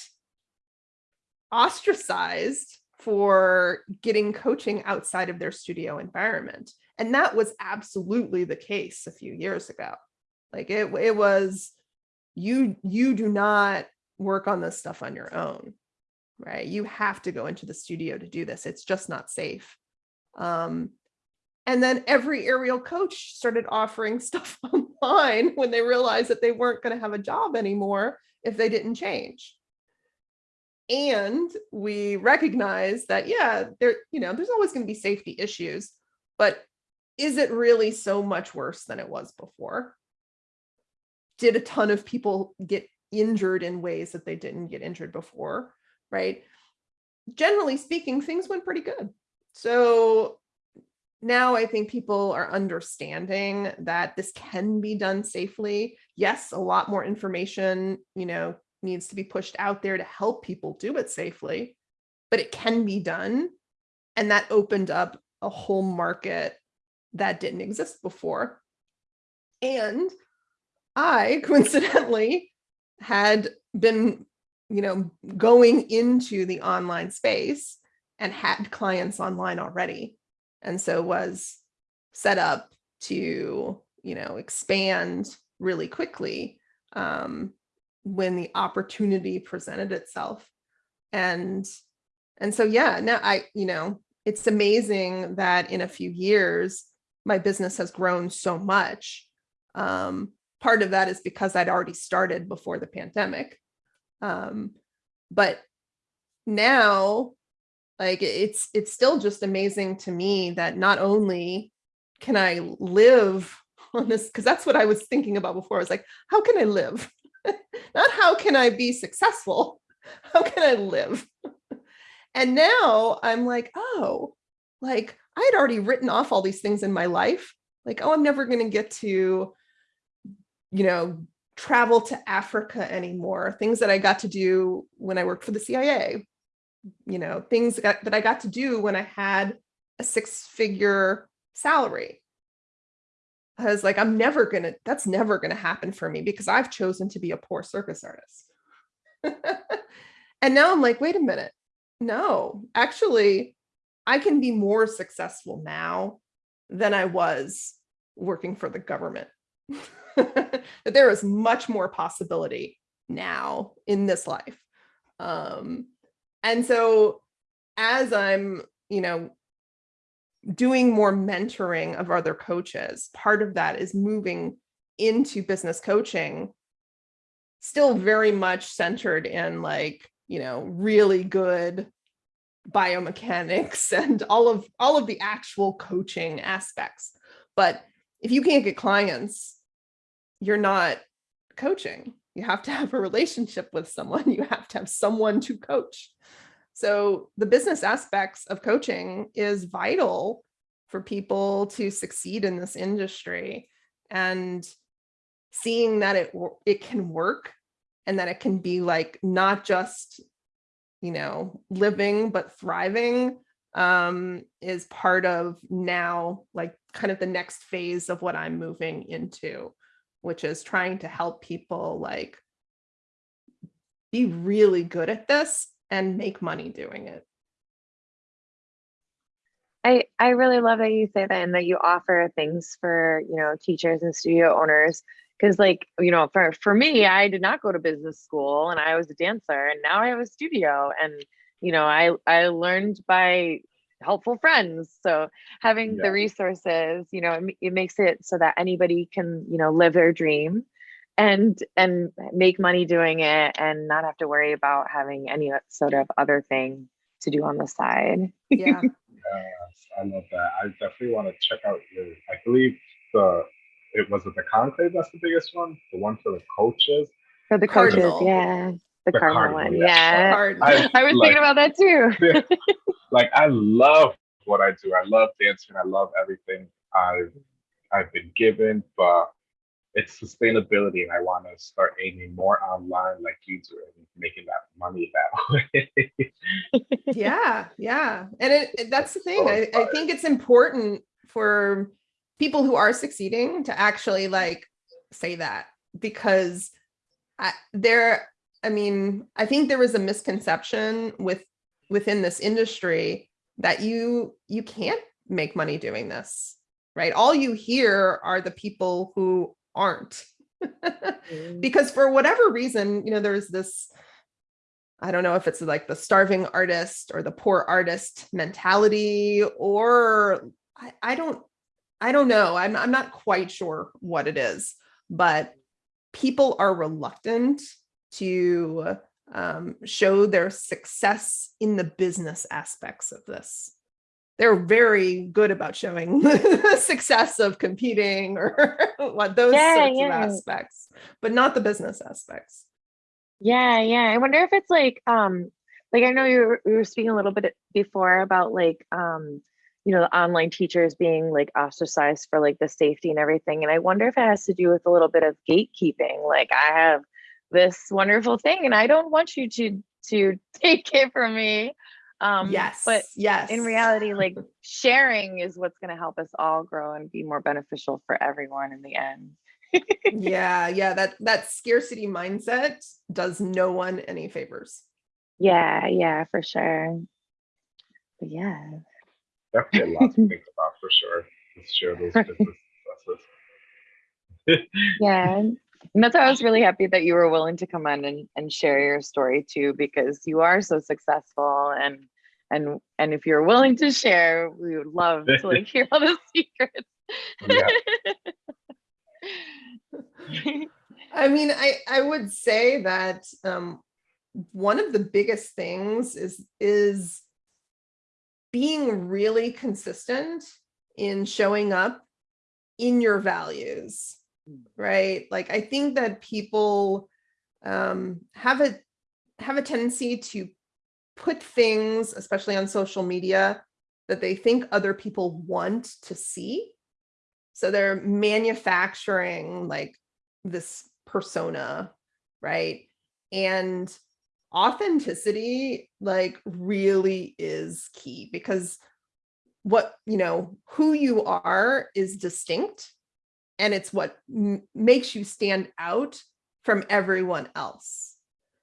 ostracized for getting coaching outside of their studio environment. And that was absolutely the case a few years ago. Like it, it was, you, you do not work on this stuff on your own, right? You have to go into the studio to do this. It's just not safe. Um, and then every aerial coach started offering stuff online when they realized that they weren't going to have a job anymore if they didn't change. And we recognize that, yeah, there, you know, there's always going to be safety issues, but is it really so much worse than it was before? Did a ton of people get injured in ways that they didn't get injured before, right? Generally speaking, things went pretty good. So now I think people are understanding that this can be done safely. Yes, a lot more information, you know, needs to be pushed out there to help people do it safely, but it can be done. And that opened up a whole market that didn't exist before. And I coincidentally had been, you know, going into the online space and had clients online already. And so was set up to you know expand really quickly um, when the opportunity presented itself. And and so yeah now i you know it's amazing that in a few years my business has grown so much. Um, part of that is because i'd already started before the pandemic um, but now like it's it's still just amazing to me that not only can I live on this, because that's what I was thinking about before. I was like, how can I live? not how can I be successful? How can I live? and now I'm like, oh, like I had already written off all these things in my life. Like, oh, I'm never going to get to, you know, travel to Africa anymore. Things that I got to do when I worked for the CIA you know, things that, I got to do when I had a six figure salary. I was like, I'm never gonna, that's never gonna happen for me because I've chosen to be a poor circus artist. and now I'm like, wait a minute. No, actually, I can be more successful now than I was working for the government. that there is much more possibility now in this life. Um, and so as I'm, you know, doing more mentoring of other coaches, part of that is moving into business coaching, still very much centered in like, you know, really good biomechanics and all of all of the actual coaching aspects. But if you can't get clients, you're not coaching. You have to have a relationship with someone. You have to have someone to coach. So the business aspects of coaching is vital for people to succeed in this industry and seeing that it it can work and that it can be like not just you know, living but thriving um, is part of now, like kind of the next phase of what I'm moving into, which is trying to help people like be really good at this and make money doing it. I, I really love that you say that and that you offer things for, you know, teachers and studio owners. Cause like, you know, for, for me, I did not go to business school and I was a dancer and now I have a studio and, you know, I, I learned by helpful friends. So having Yeah. the resources, you know, it, it makes it so that anybody can, you know, live their dream and, and make money doing it and not have to worry about having any sort of other thing to do on the side. Yeah. Yes, I love that. I definitely want to check out your. I believe the it was it the conclave that's the biggest one, the one for the coaches. For the coaches, Cardinal. yeah. The, The cardinal, Cardinal, one, yeah. yeah. I- I was like- thinking about that too. like I love what I do. I love dancing. I love everything I've I've been given, but it's sustainability, and I want to start aiming more online, like you do, and making that money that way. yeah yeah and it, it- that's the thing oh, I, I think it's important for people who are succeeding to actually like say that because I, there i mean i think there is a misconception with within this industry that you you can't make money doing this right? All you hear are the people who aren't. Mm-hmm. Because for whatever reason, you know, there's this, I don't know if it's like the starving artist or the poor artist mentality, or I, I don't, I don't know. I'm, I'm not quite sure what it is, but people are reluctant to um, show their success in the business aspects of this. They're very good about showing the success of competing or what those Yeah, sorts yeah. of aspects, but not the business aspects. Yeah, yeah. I wonder if it's like, um, like I know you were, we were speaking a little bit before about like, um, you know, the online teachers being like ostracized for like the safety and everything. And I wonder if it has to do with a little bit of gatekeeping. Like I have this wonderful thing and I don't want you to to take it from me. Um, yes, But yes. in reality, like sharing is what's going to help us all grow and be more beneficial for everyone in the end. yeah, yeah. That that scarcity mindset does no one any favors. Yeah, yeah, for sure. But yeah. Definitely a lot to think about for sure. Let's share those business successes. Yeah. And that's why I was really happy that you were willing to come on and, and share your story too, because you are so successful and and and if you're willing to share, we would love to like hear all the secrets. Yeah. I mean, I I would say that um, one of the biggest things is is being really consistent in showing up in your values, right? Like I think that people um, have a have a tendency to put things, especially on social media, that they think other people want to see. So they're manufacturing like this persona, right? And authenticity like really is key because what, you know, who you are is distinct and it's what makes you stand out from everyone else.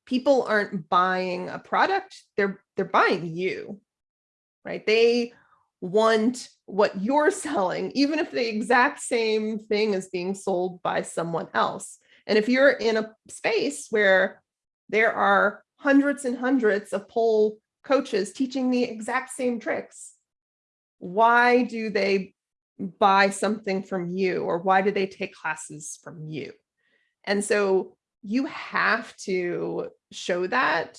People aren't buying a product, they're they're buying you. Right? They want what you're selling, even if the exact same thing is being sold by someone else. And if you're in a space where there are hundreds and hundreds of pole coaches teaching the exact same tricks, why do they buy something from you or why do they take classes from you? And so you have to show that,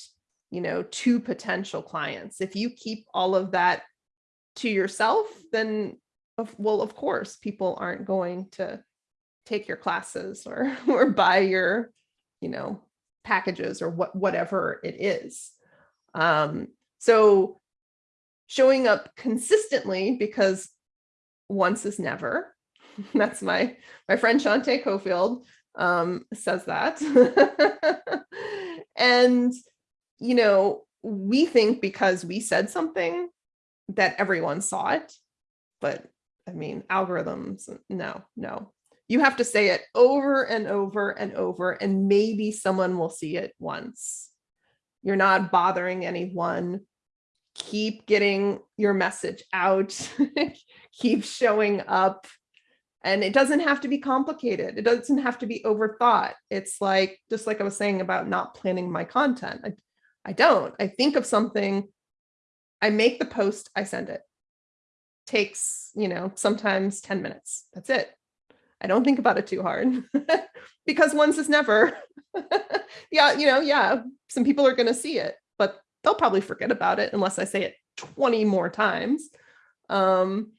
you know, to potential clients. If you keep all of that to yourself, then well, of course, people aren't going to take your classes or or buy your, you know, packages or what whatever it is. Um, so showing up consistently because once is never. That's my my friend Shante Cofield um, says that. and you know, we think because we said something that everyone saw it. But I mean, algorithms, no, no. You have to say it over and over and over, and maybe someone will see it once. You're not bothering anyone. Keep getting your message out. Keep showing up. And it doesn't have to be complicated. It doesn't have to be overthought. It's like, just like I was saying about not planning my content. I, I don't. I think of something, I make the post, I send it. Takes, you know, sometimes 10 minutes. That's it. I don't think about it too hard because once is never. yeah, you know, yeah, some people are going to see it, they'll probably forget about it unless I say it 20 more times. Um,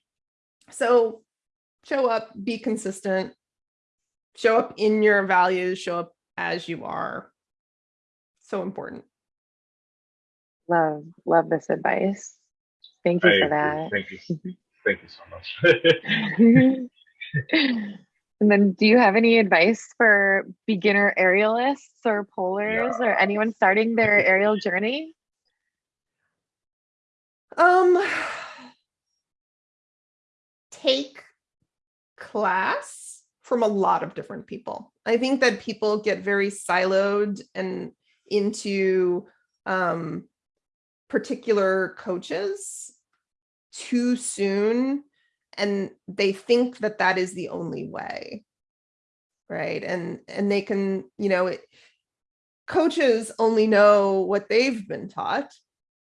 so show up, be consistent, show up in your values, show up as you are. So important. Love, love this advice. Thank I you for agree. that. Thank you. Thank you so much. and then do you have any advice for beginner aerialists or polars or anyone starting their aerial journey? Um, take class from a lot of different people. I think that people get very siloed and into um, particular coaches too soon and they think that that is the only way right and and they can you know it, coaches only know what they've been taught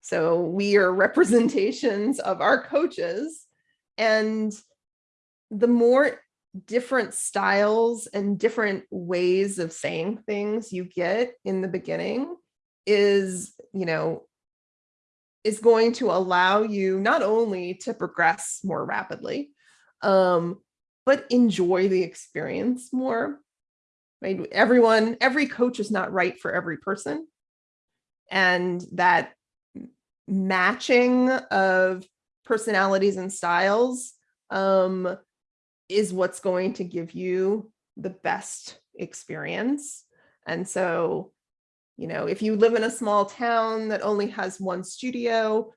so we are representations of our coaches and the more different styles and different ways of saying things you get in the beginning is you know is going to allow you not only to progress more rapidly, um, but enjoy the experience more. Right? Everyone, every coach is not right for every person. And that matching of personalities and styles um, is what's going to give you the best experience. And so you know, if you live in a small town that only has one studio,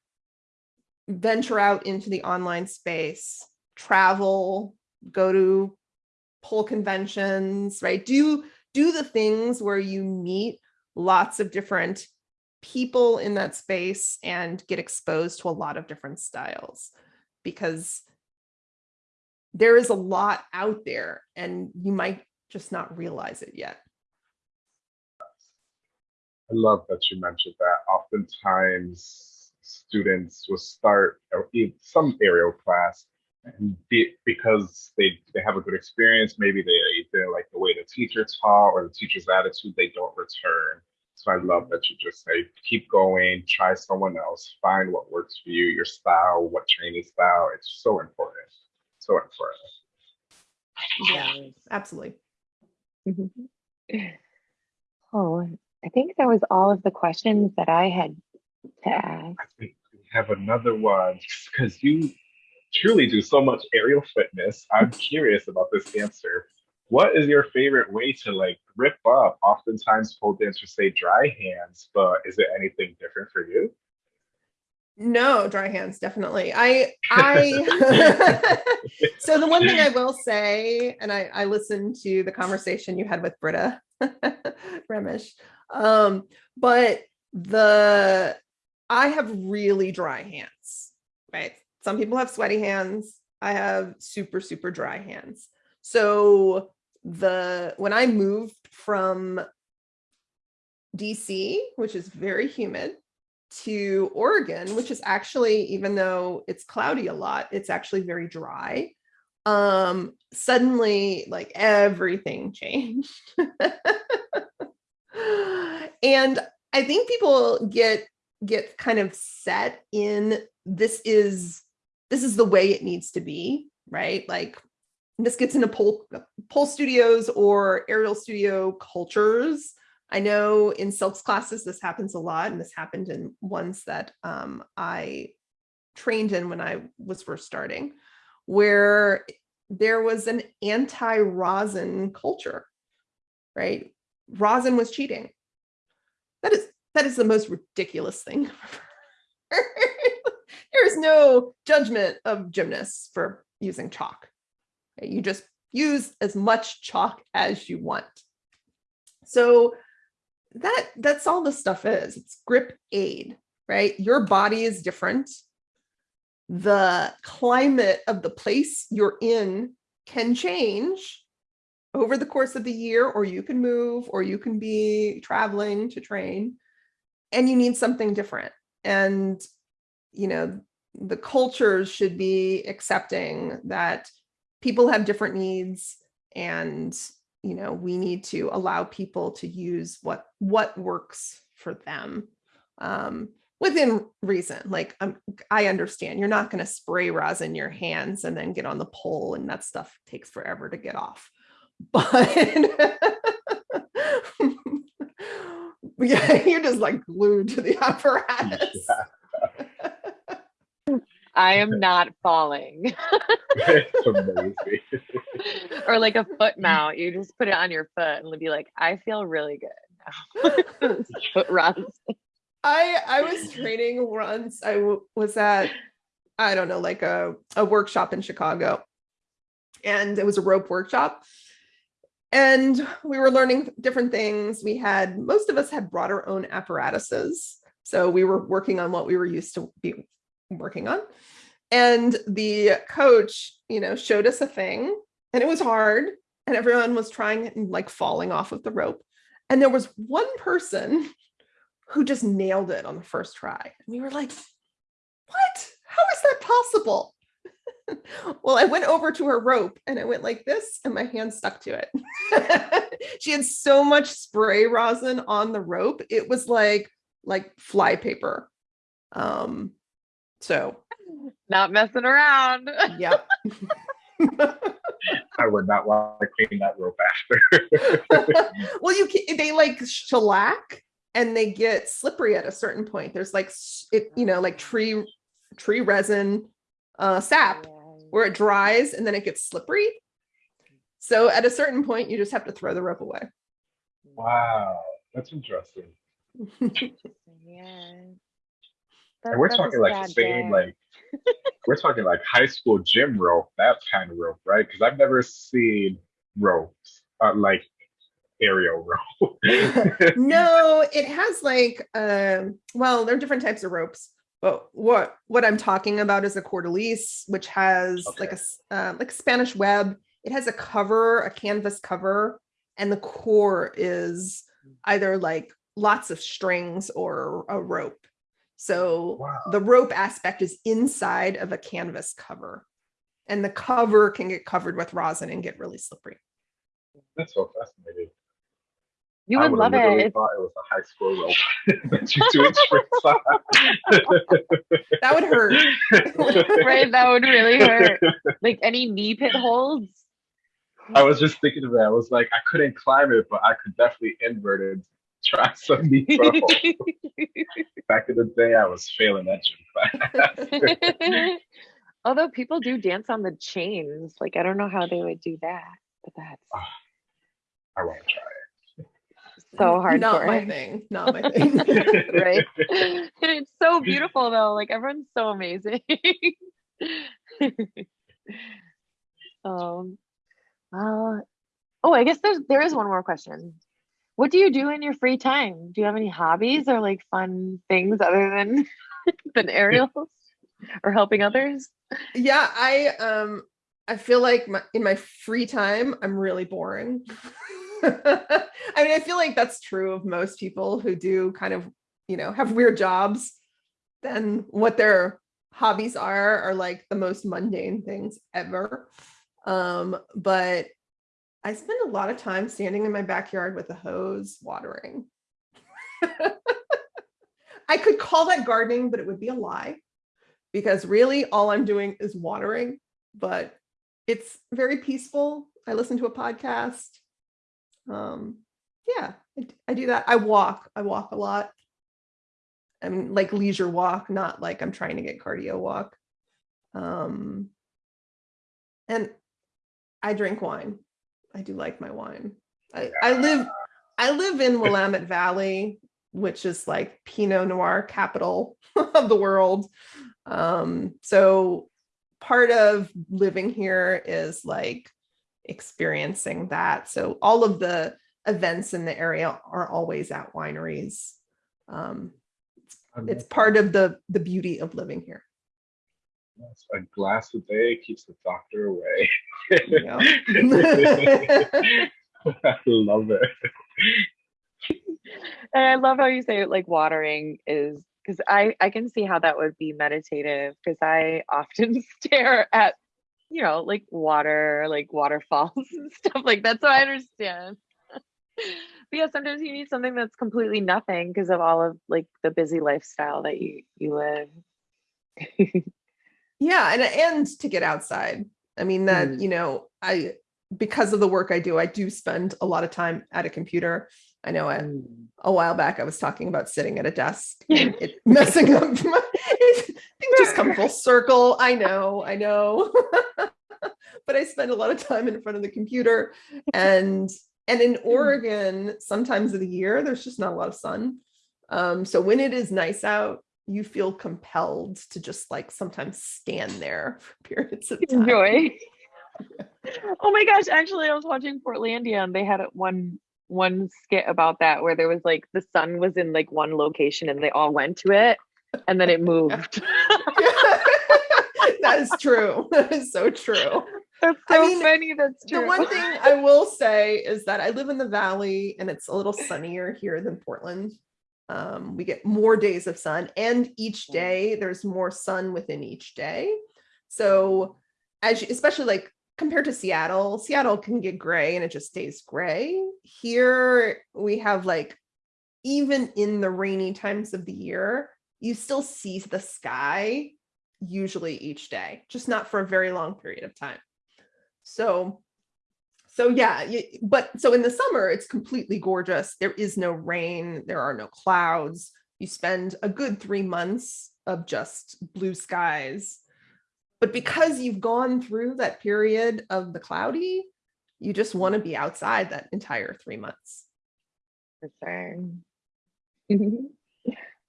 venture out into the online space, travel, go to pole conventions, right? Do, do the things where you meet lots of different people in that space and get exposed to a lot of different styles because there is a lot out there and you might just not realize it yet. I love that you mentioned that. Oftentimes, students will start in some aerial class, and be, because they they have a good experience, maybe they they like the way the teacher taught or the teacher's attitude, they don't return. So I love that you just say, keep going, try someone else, find what works for you, your style, what training style. It's so important. So important. Yeah, absolutely. Mm-hmm. Oh, I think that was all of the questions that I had to ask. I think we have another one because you truly do so much aerial fitness. I'm curious about this answer. What is your favorite way to like rip up? Oftentimes pole dancers say dry hands, but is it anything different for you? No, dry hands, definitely. I, I, so the one thing I will say, and I, I listened to the conversation you had with Britta Remish, um, but the, I have really dry hands, right? Some people have sweaty hands. I have super, super dry hands. So the, when I moved from DC, which is very humid, to Oregon, which is actually, even though it's cloudy a lot, it's actually very dry. Um, suddenly like everything changed. and I think people get get kind of set in this is this is the way it needs to be, right? Like this gets into pole pole studios or aerial studio cultures I know in Silk's classes, this happens a lot, and this happened in ones that um, I trained in when I was first starting, where there was an anti-rosin culture, right? Rosin was cheating. That is that is the most ridiculous thing. There's no judgment of gymnasts for using chalk. You just use as much chalk as you want. So that that's all this stuff is. It's grip aid, right? Your body is different. The climate of the place you're in can change over the course of the year, or you can move, or you can be traveling to train, and you need something different. And, you know, the cultures should be accepting that people have different needs and you know we need to allow people to use what what works for them um, within reason like um, i understand you're not going to spray rosin your hands and then get on the pole and that stuff takes forever to get off but yeah you're just like glued to the apparatus I am not falling. it's amazing. or like a foot mount. You just put it on your foot and be like, I feel really good now. foot runs. I I was training once. I w- was at I don't know like a a workshop in Chicago, and it was a rope workshop, and we were learning different things. We had most of us had brought our own apparatuses, so we were working on what we were used to be working on. And the coach, you know, showed us a thing, and it was hard, and everyone was trying and like falling off of the rope. And there was one person who just nailed it on the first try. And we were like, what? How is that possible? well, I went over to her rope and I went like this, and my hand stuck to it. she had so much spray rosin on the rope. It was like like fly paper. Um, so Not messing around. yep. I would not want to clean that rope after. well, you can, they like shellac and they get slippery at a certain point. There's like it, you know, like tree tree resin uh sap where it dries and then it gets slippery. So at a certain point, you just have to throw the rope away. wow, that's interesting. Yeah. And we're talking like same, like we're talking like high school gym rope, that kind of rope, right? Because I've never seen ropes uh, like aerial rope. no, it has like um well, there are different types of ropes. But what what I'm talking about is a corde lisse, which has like a uh, like a Spanish web. It has a cover, a canvas cover, and the core is either like lots of strings or a rope. So Wow. the rope aspect is inside of a canvas cover, and the cover can get covered with rosin and get really slippery. That's so fascinating. You I would would've love it. literally thought it was a high school rope that you do in tricks That would hurt. right? That would really hurt. Like any knee pit holds. I was just thinking of that. I was like, I couldn't climb it, but I could definitely invert it. Try some knee pro. Back in the day, I was failing that gym class. Although people do dance on the chains, like I don't know how they would do that, but that's I want to try it. so hard Not my thing. Not my thing. right? it's so beautiful though. Like everyone's so amazing. um, uh, oh, I guess there's there is one more question. What do you do in your free time? Do you have any hobbies or like fun things other than than aerials or helping others? yeah, I um I feel like my, in my free time I'm really boring. I mean, I feel like that's true of most people who do kind of, you know, have weird jobs. Then what their hobbies are are like the most mundane things ever. Um, but I spend a lot of time standing in my backyard with a hose watering. I could call that gardening, but it would be a lie because really all I'm doing is watering, but it's very peaceful. I listen to a podcast. Um, yeah, I do that. I walk. I walk a lot. I mean, like leisure walk, not like I'm trying to get cardio walk. Um, and I drink wine. I do like my wine. I, I live I live in Willamette Valley, which is like Pinot Noir capital of the world. Um, so part of living here is like experiencing that. So all of the events in the area are always at wineries. Um, it's part of the the beauty of living here. Yes, a glass a day keeps the doctor away. Yeah. I love it. And I love how you say it like watering is because I I can see how that would be meditative because I often stare at you know like water like waterfalls and stuff like that so I understand. but yeah, sometimes you need something that's completely nothing because of all of like the busy lifestyle that you you live. Yeah and and to get outside. I mean that Mm. you know i because of the work i do i do spend a lot of time at a computer. I know a, a while back i was talking about sitting at a desk and it messing up my things just come full circle. I know i know. But i spend a lot of time in front of the computer and and in oregon sometimes of the year there's just not a lot of sun. Um, so when it is nice out you feel compelled to just like sometimes stand there for periods of time. enjoy. oh my gosh, actually I was watching Portlandia and they had one one skit about that where there was like the sun was in like one location and they all went to it and then it moved. that is true. That is so true. That's I so mean, funny. That's true. The one thing I will say is that I live in the valley and it's a little sunnier here than Portland. Um, we get more days of sun, and each day there's more sun within each day. So, as you, especially like compared to Seattle, Seattle can get gray and it just stays gray. Here we have like even in the rainy times of the year, you still see the sky usually each day, just not for a very long period of time. So, so yeah, but so in the summer, it's completely gorgeous. There is no rain, there are no clouds. You spend a good three months of just blue skies. But because you've gone through that period of the cloudy, you just want to be outside that entire three months. For sure.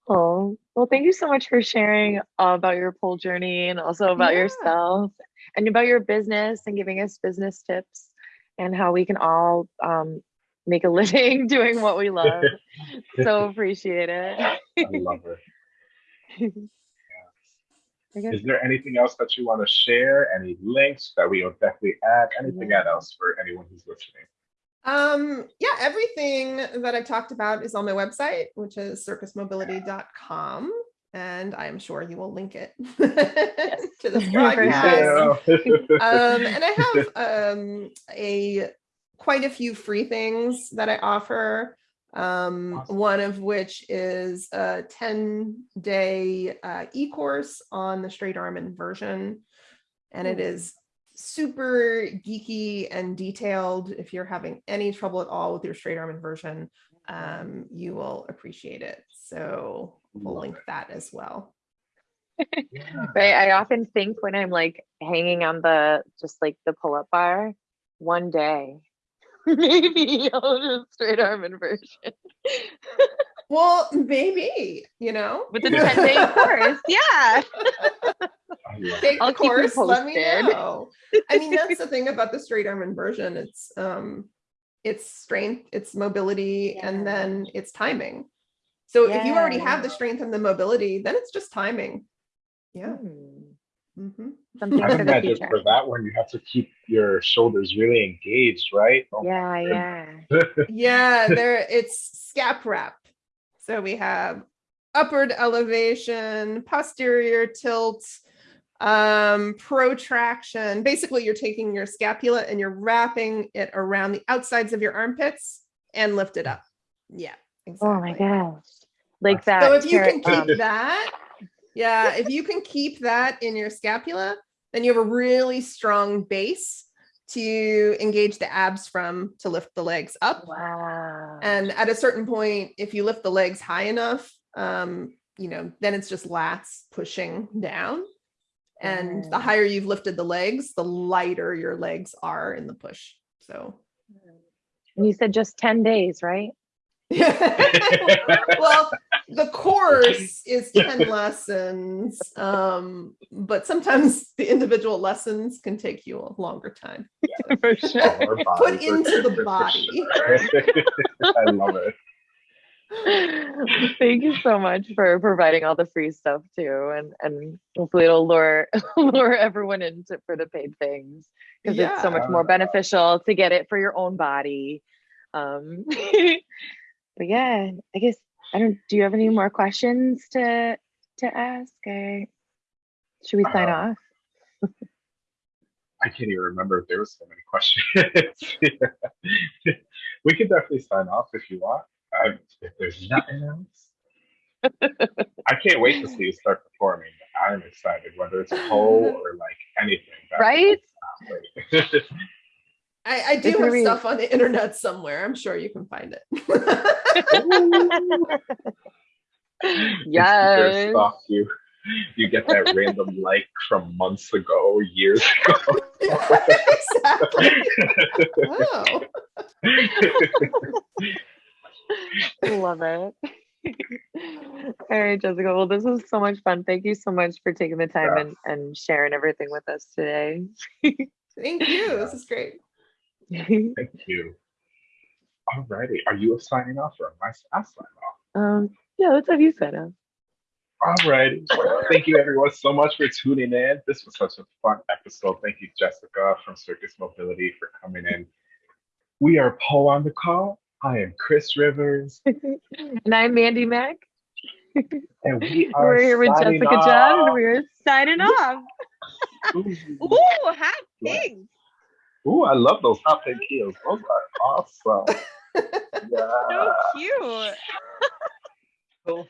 oh, well, thank you so much for sharing about your pole journey and also about Yeah. yourself and about your business and giving us business tips and how we can all um, make a living doing what we love. so appreciate it. I love her. I guess Is there anything else that you want to share? Any links that we will definitely add? Anything Yeah. else for anyone who's listening? Um, yeah, everything that I've talked about is on my website, which is circusmobility.com. And I'm sure you will link it to this For broadcast. um, and I have um, a quite a few free things that I offer. Um, Awesome. one of which is a 10 day uh, e-course on the straight arm inversion. And it is super geeky and detailed. If you're having any trouble at all with your straight arm inversion, um, you will appreciate it. So we'll link it. that as well. Yeah. Right. I often think when I'm like hanging on the just like the pull up bar, one day maybe I'll just straight arm inversion Well, maybe, you know, with the 10 day course. Yeah. I love take I'll the keep course, let me know. I mean, that's the thing about the straight arm inversion. It's um it's strength, it's mobility, Yeah. and then it's timing. So if you already have the strength and the mobility, then it's just timing. Yeah. Hmm. mhm. Something I for the imagine future. for that one, you have to keep your shoulders really engaged, right? Oh, Yeah, yeah. Yeah, there it's scap wrap. So we have upward elevation, posterior tilt, um, protraction. Basically, you're taking your scapula and you're wrapping it around the outsides of your armpits and lift it up. Yeah, exactly. Oh my gosh. Like that. So if you can keep um, that, yeah, if you can keep that in your scapula, then you have a really strong base to engage the abs from to lift the legs up. wow. And at a certain point, if you lift the legs high enough, um, you know, then it's just lats pushing down. And the higher you've lifted the legs, the lighter your legs are in the push. So And you said just 10 days, right? well, the course is 10 lessons, um, but sometimes the individual lessons can take you a longer time. For sure. Put bodies are into the body. sure. I love it. Thank you so much for providing all the free stuff too, and and hopefully it'll lure lure everyone into for the paid things because it's so much more beneficial to get it for your own body. Um, but yeah, I guess I don't. Do you have any more questions to to ask? Or should we sign Um, off? I can't even remember if there was so many questions. we could definitely sign off if you want. I, if there's nothing else, I can't wait to see you start performing. I'm excited, whether it's pole or like anything. Right? Great. I, I do have be- stuff on the internet somewhere. I'm sure you can find it. Instagram Yes. you. You get that random like from months ago, years ago. exactly. Oh. Love it. All right, Jessica. Well, this was so much fun. Thank you so much for taking the time Yeah. and, and sharing everything with us today. Thank you. This is great. Thank you. Alrighty, are you signing off or am I sign off? um, yeah, let's have you sign up. Alrighty. Thank you everyone so much for tuning in. This was such a fun episode. Thank you, Jessica from Circus Mobility for coming in. We are Pole on the call. I am Chris Rivers, and I'm Mandy Mack. and we are We're here with Jessica John, and we're signing off. Ooh. Ooh, hot pink. Ooh, I love those hot pink heels. Those are awesome. So cute. So